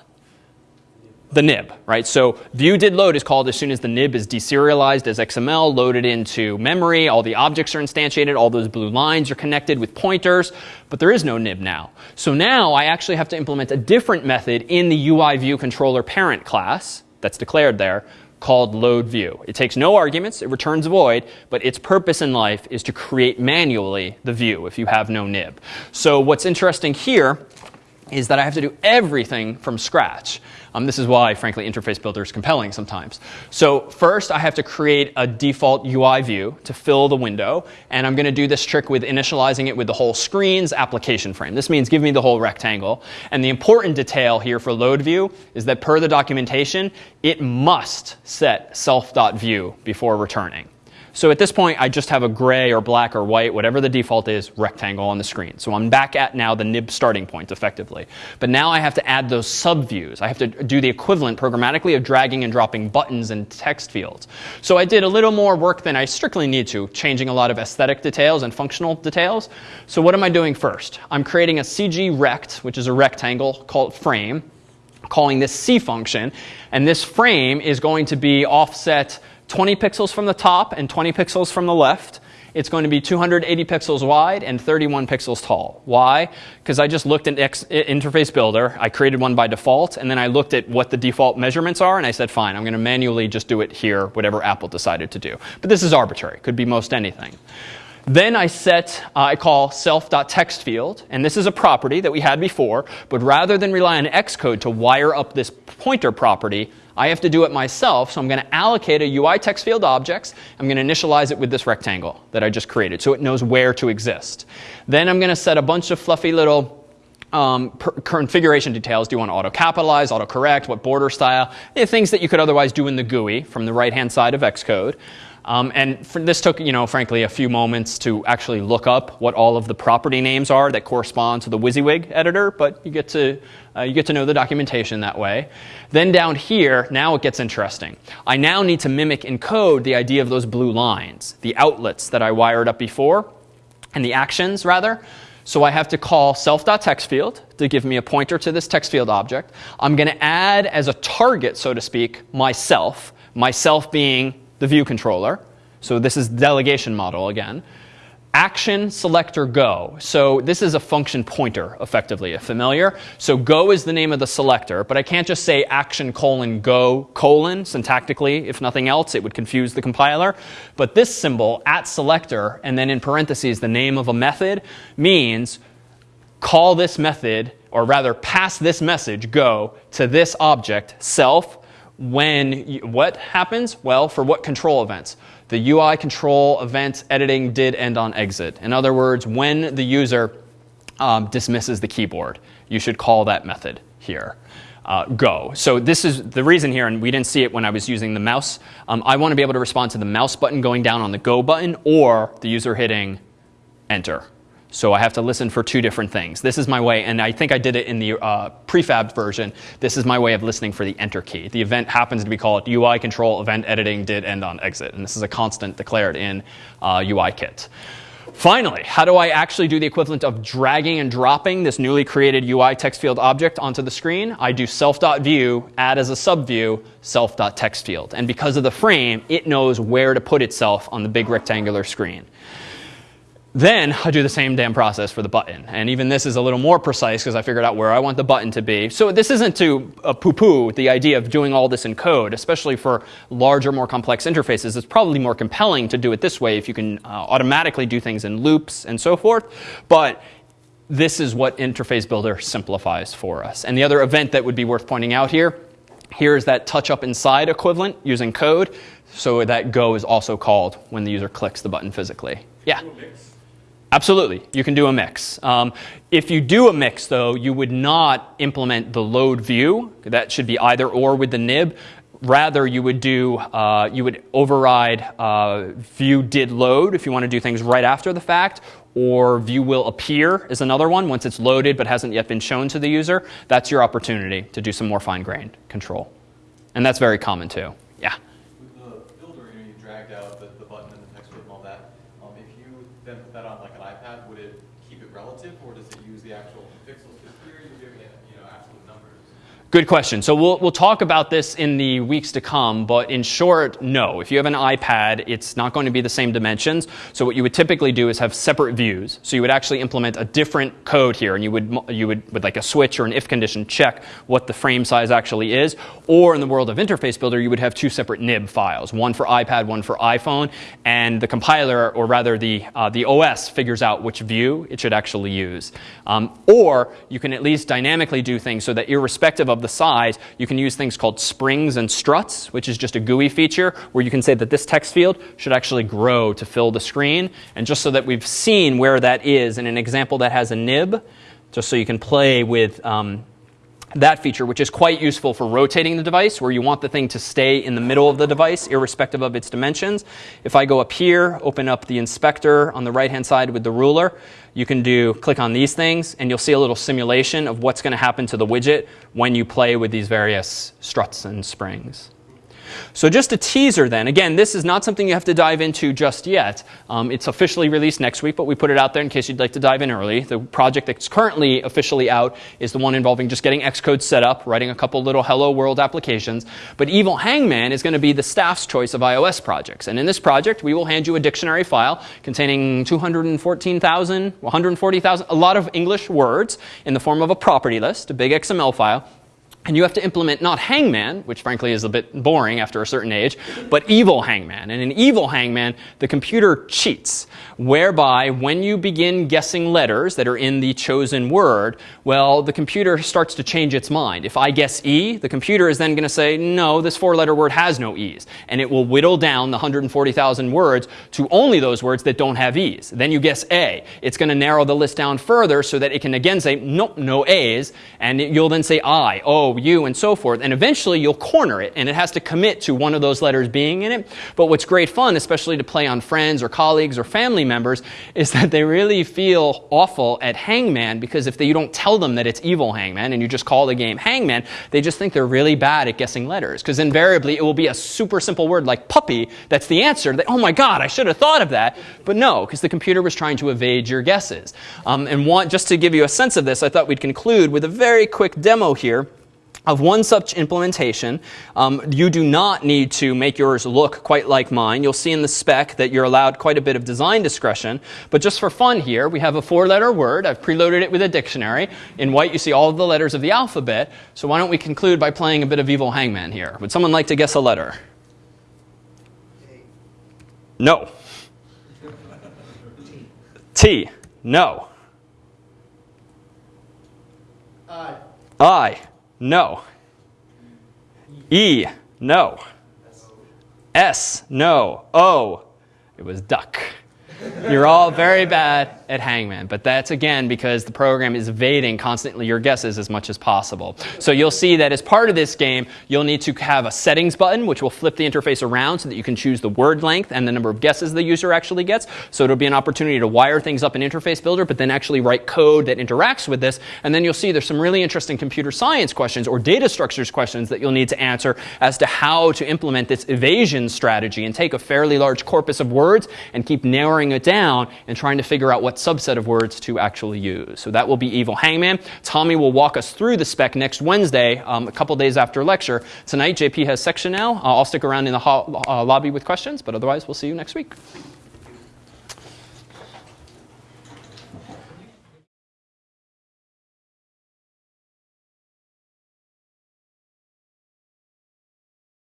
The nib, right? So view did load is called as soon as the nib is deserialized as XML, loaded into memory, all the objects are instantiated, all those blue lines are connected with pointers, but there is no nib now. So now I actually have to implement a different method in the UI view controller parent class that's declared there called load view. It takes no arguments, it returns void, but its purpose in life is to create manually the view if you have no nib. So what's interesting here is that I have to do everything from scratch. Um, this is why, frankly, Interface Builder is compelling sometimes. So first, I have to create a default UI view to fill the window. And I'm going to do this trick with initializing it with the whole screen's application frame. This means give me the whole rectangle. And the important detail here for load view is that per the documentation, it must set self.view before returning. So at this point, I just have a gray or black or white, whatever the default is, rectangle on the screen. So I'm back at now the nib starting point effectively. But now I have to add those subviews. I have to do the equivalent programmatically of dragging and dropping buttons and text fields. So I did a little more work than I strictly need to, changing a lot of aesthetic details and functional details. So what am I doing first? I'm creating a CG rect, which is a rectangle called frame, calling this C function. And this frame is going to be offset 20 pixels from the top and 20 pixels from the left. It's going to be 280 pixels wide and 31 pixels tall. Why? Because I just looked at X Interface Builder. I created one by default, and then I looked at what the default measurements are, and I said, fine, I'm going to manually just do it here, whatever Apple decided to do. But this is arbitrary. Could be most anything. Then I set, uh, I call self.text field, and this is a property that we had before, but rather than rely on Xcode to wire up this pointer property, I have to do it myself, so I'm going to allocate a UI text field objects. I'm going to initialize it with this rectangle that I just created so it knows where to exist. Then I'm going to set a bunch of fluffy little um, configuration details. Do you want to auto capitalize, auto correct, what border style? Things that you could otherwise do in the GUI from the right hand side of Xcode. Um, and this took, you know, frankly, a few moments to actually look up what all of the property names are that correspond to the WYSIWYG editor, but you get to uh, you get to know the documentation that way. Then down here, now it gets interesting. I now need to mimic in code the idea of those blue lines, the outlets that I wired up before, and the actions rather. So I have to call self.textField to give me a pointer to this text field object. I'm going to add as a target, so to speak, myself, myself being the view controller. So this is delegation model again. Action selector go. So this is a function pointer, effectively, familiar. So go is the name of the selector, but I can't just say action colon go colon syntactically. If nothing else, it would confuse the compiler. But this symbol, at selector, and then in parentheses the name of a method, means call this method, or rather pass this message, go, to this object, self, when you, what happens? Well, for what control events? The UI control event editing did end on exit. In other words, when the user um, dismisses the keyboard, you should call that method here. Uh, go. So this is the reason here, and we didn't see it when I was using the mouse. Um, I want to be able to respond to the mouse button going down on the go button or the user hitting enter. So I have to listen for two different things. This is my way, and I think I did it in the uh, prefabbed version. This is my way of listening for the enter key. The event happens to be called UI control event editing did end on exit, and this is a constant declared in uh, UIKit. Finally, how do I actually do the equivalent of dragging and dropping this newly created UI text field object onto the screen? I do self.view, add as a subview, self.textfield. And because of the frame, it knows where to put itself on the big rectangular screen. Then I do the same damn process for the button. And even this is a little more precise because I figured out where I want the button to be. So this isn't to uh, poo-poo the idea of doing all this in code, especially for larger, more complex interfaces. It's probably more compelling to do it this way if you can uh, automatically do things in loops and so forth. But this is what Interface Builder simplifies for us. And the other event that would be worth pointing out here, here is that touch up inside equivalent using code. So that go is also called when the user clicks the button physically. Yeah. Absolutely, you can do a mix. Um, if you do a mix, though, you would not implement the load view. That should be either or with the nib. Rather, you would do uh, you would override uh, view did load if you want to do things right after the fact, or view will appear is another one once it's loaded but hasn't yet been shown to the user. That's your opportunity to do some more fine-grained control, and that's very common too. Yeah. With the builder, you know, you dragged out the, the button and the text field and all that. Um, if you then put that on like an iPad, would it keep it relative or does it use the actual pixels? Because here you're giving it, you know, absolute numbers. Good question. So we'll, we'll talk about this in the weeks to come, but in short, no. If you have an iPad, it's not going to be the same dimensions. So what you would typically do is have separate views. So you would actually implement a different code here, and you would, you would, with like a switch or an if condition, check what the frame size actually is. Or in the world of Interface Builder, you would have two separate nib files, one for iPad, one for iPhone, and the compiler, or rather the, uh, the OS, figures out which view it should actually use. Um, or you can at least dynamically do things so that irrespective of the size, you can use things called springs and struts, which is just a GUI feature where you can say that this text field should actually grow to fill the screen. And just so that we've seen where that is in an example that has a nib, just so you can play with um, that feature, which is quite useful for rotating the device, where you want the thing to stay in the middle of the device, irrespective of its dimensions. If I go up here, open up the inspector on the right-hand side with the ruler, you can do click on these things, and you'll see a little simulation of what's going to happen to the widget when you play with these various struts and springs. So just a teaser then. Again, this is not something you have to dive into just yet. Um, it's officially released next week, but we put it out there in case you'd like to dive in early. The project that's currently officially out is the one involving just getting Xcode set up, writing a couple little hello world applications. But Evil Hangman is going to be the staff's choice of iOS projects. And in this project, we will hand you a dictionary file containing 214,000, 140,000, a lot of English words in the form of a property list, a big XML file. And you have to implement not hangman, which frankly is a bit boring after a certain age, but evil hangman. And in evil hangman, the computer cheats, whereby when you begin guessing letters that are in the chosen word, well, the computer starts to change its mind. If I guess E, the computer is then going to say, no, this four letter word has no E's. And it will whittle down the 140,000 words to only those words that don't have E's. Then you guess A. It's going to narrow the list down further so that it can again say, nope, no A's. And you'll then say I, O, U, and so forth. And eventually you'll corner it, and it has to commit to one of those letters being in it. But what's great fun, especially to play on friends or colleagues or family members, is that they really feel awful at Hangman because if they, you don't tell them that it's evil Hangman and you just call the game Hangman, they just think they're really bad at guessing letters. Because invariably it will be a super simple word like puppy that's the answer. Oh my God, I should have thought of that. But no, because the computer was trying to evade your guesses. Um, and one, just to give you a sense of this, I thought we'd conclude with a very quick demo here of one such implementation. Um, you do not need to make yours look quite like mine. You'll see in the spec that you're allowed quite a bit of design discretion. But just for fun here, we have a four-letter word. I've preloaded it with a dictionary. In white, you see all of the letters of the alphabet. So why don't we conclude by playing a bit of Evil Hangman here? Would someone like to guess a letter? No. T. No. Uh, I. No. E. No. S. No. O. It was duck. You're all very bad. at Hangman. But that's again because the program is evading constantly your guesses as much as possible. So you'll see that as part of this game, you'll need to have a settings button, which will flip the interface around so that you can choose the word length and the number of guesses the user actually gets. So it'll be an opportunity to wire things up in Interface Builder, but then actually write code that interacts with this. And then you'll see there's some really interesting computer science questions or data structures questions that you'll need to answer as to how to implement this evasion strategy and take a fairly large corpus of words and keep narrowing it down and trying to figure out what subset of words to actually use. So that will be Evil Hangman. Tommy will walk us through the spec next Wednesday, um, a couple days after lecture. Tonight, JP has section now. Uh, I'll stick around in the ho- uh, lobby with questions, but otherwise, we'll see you next week.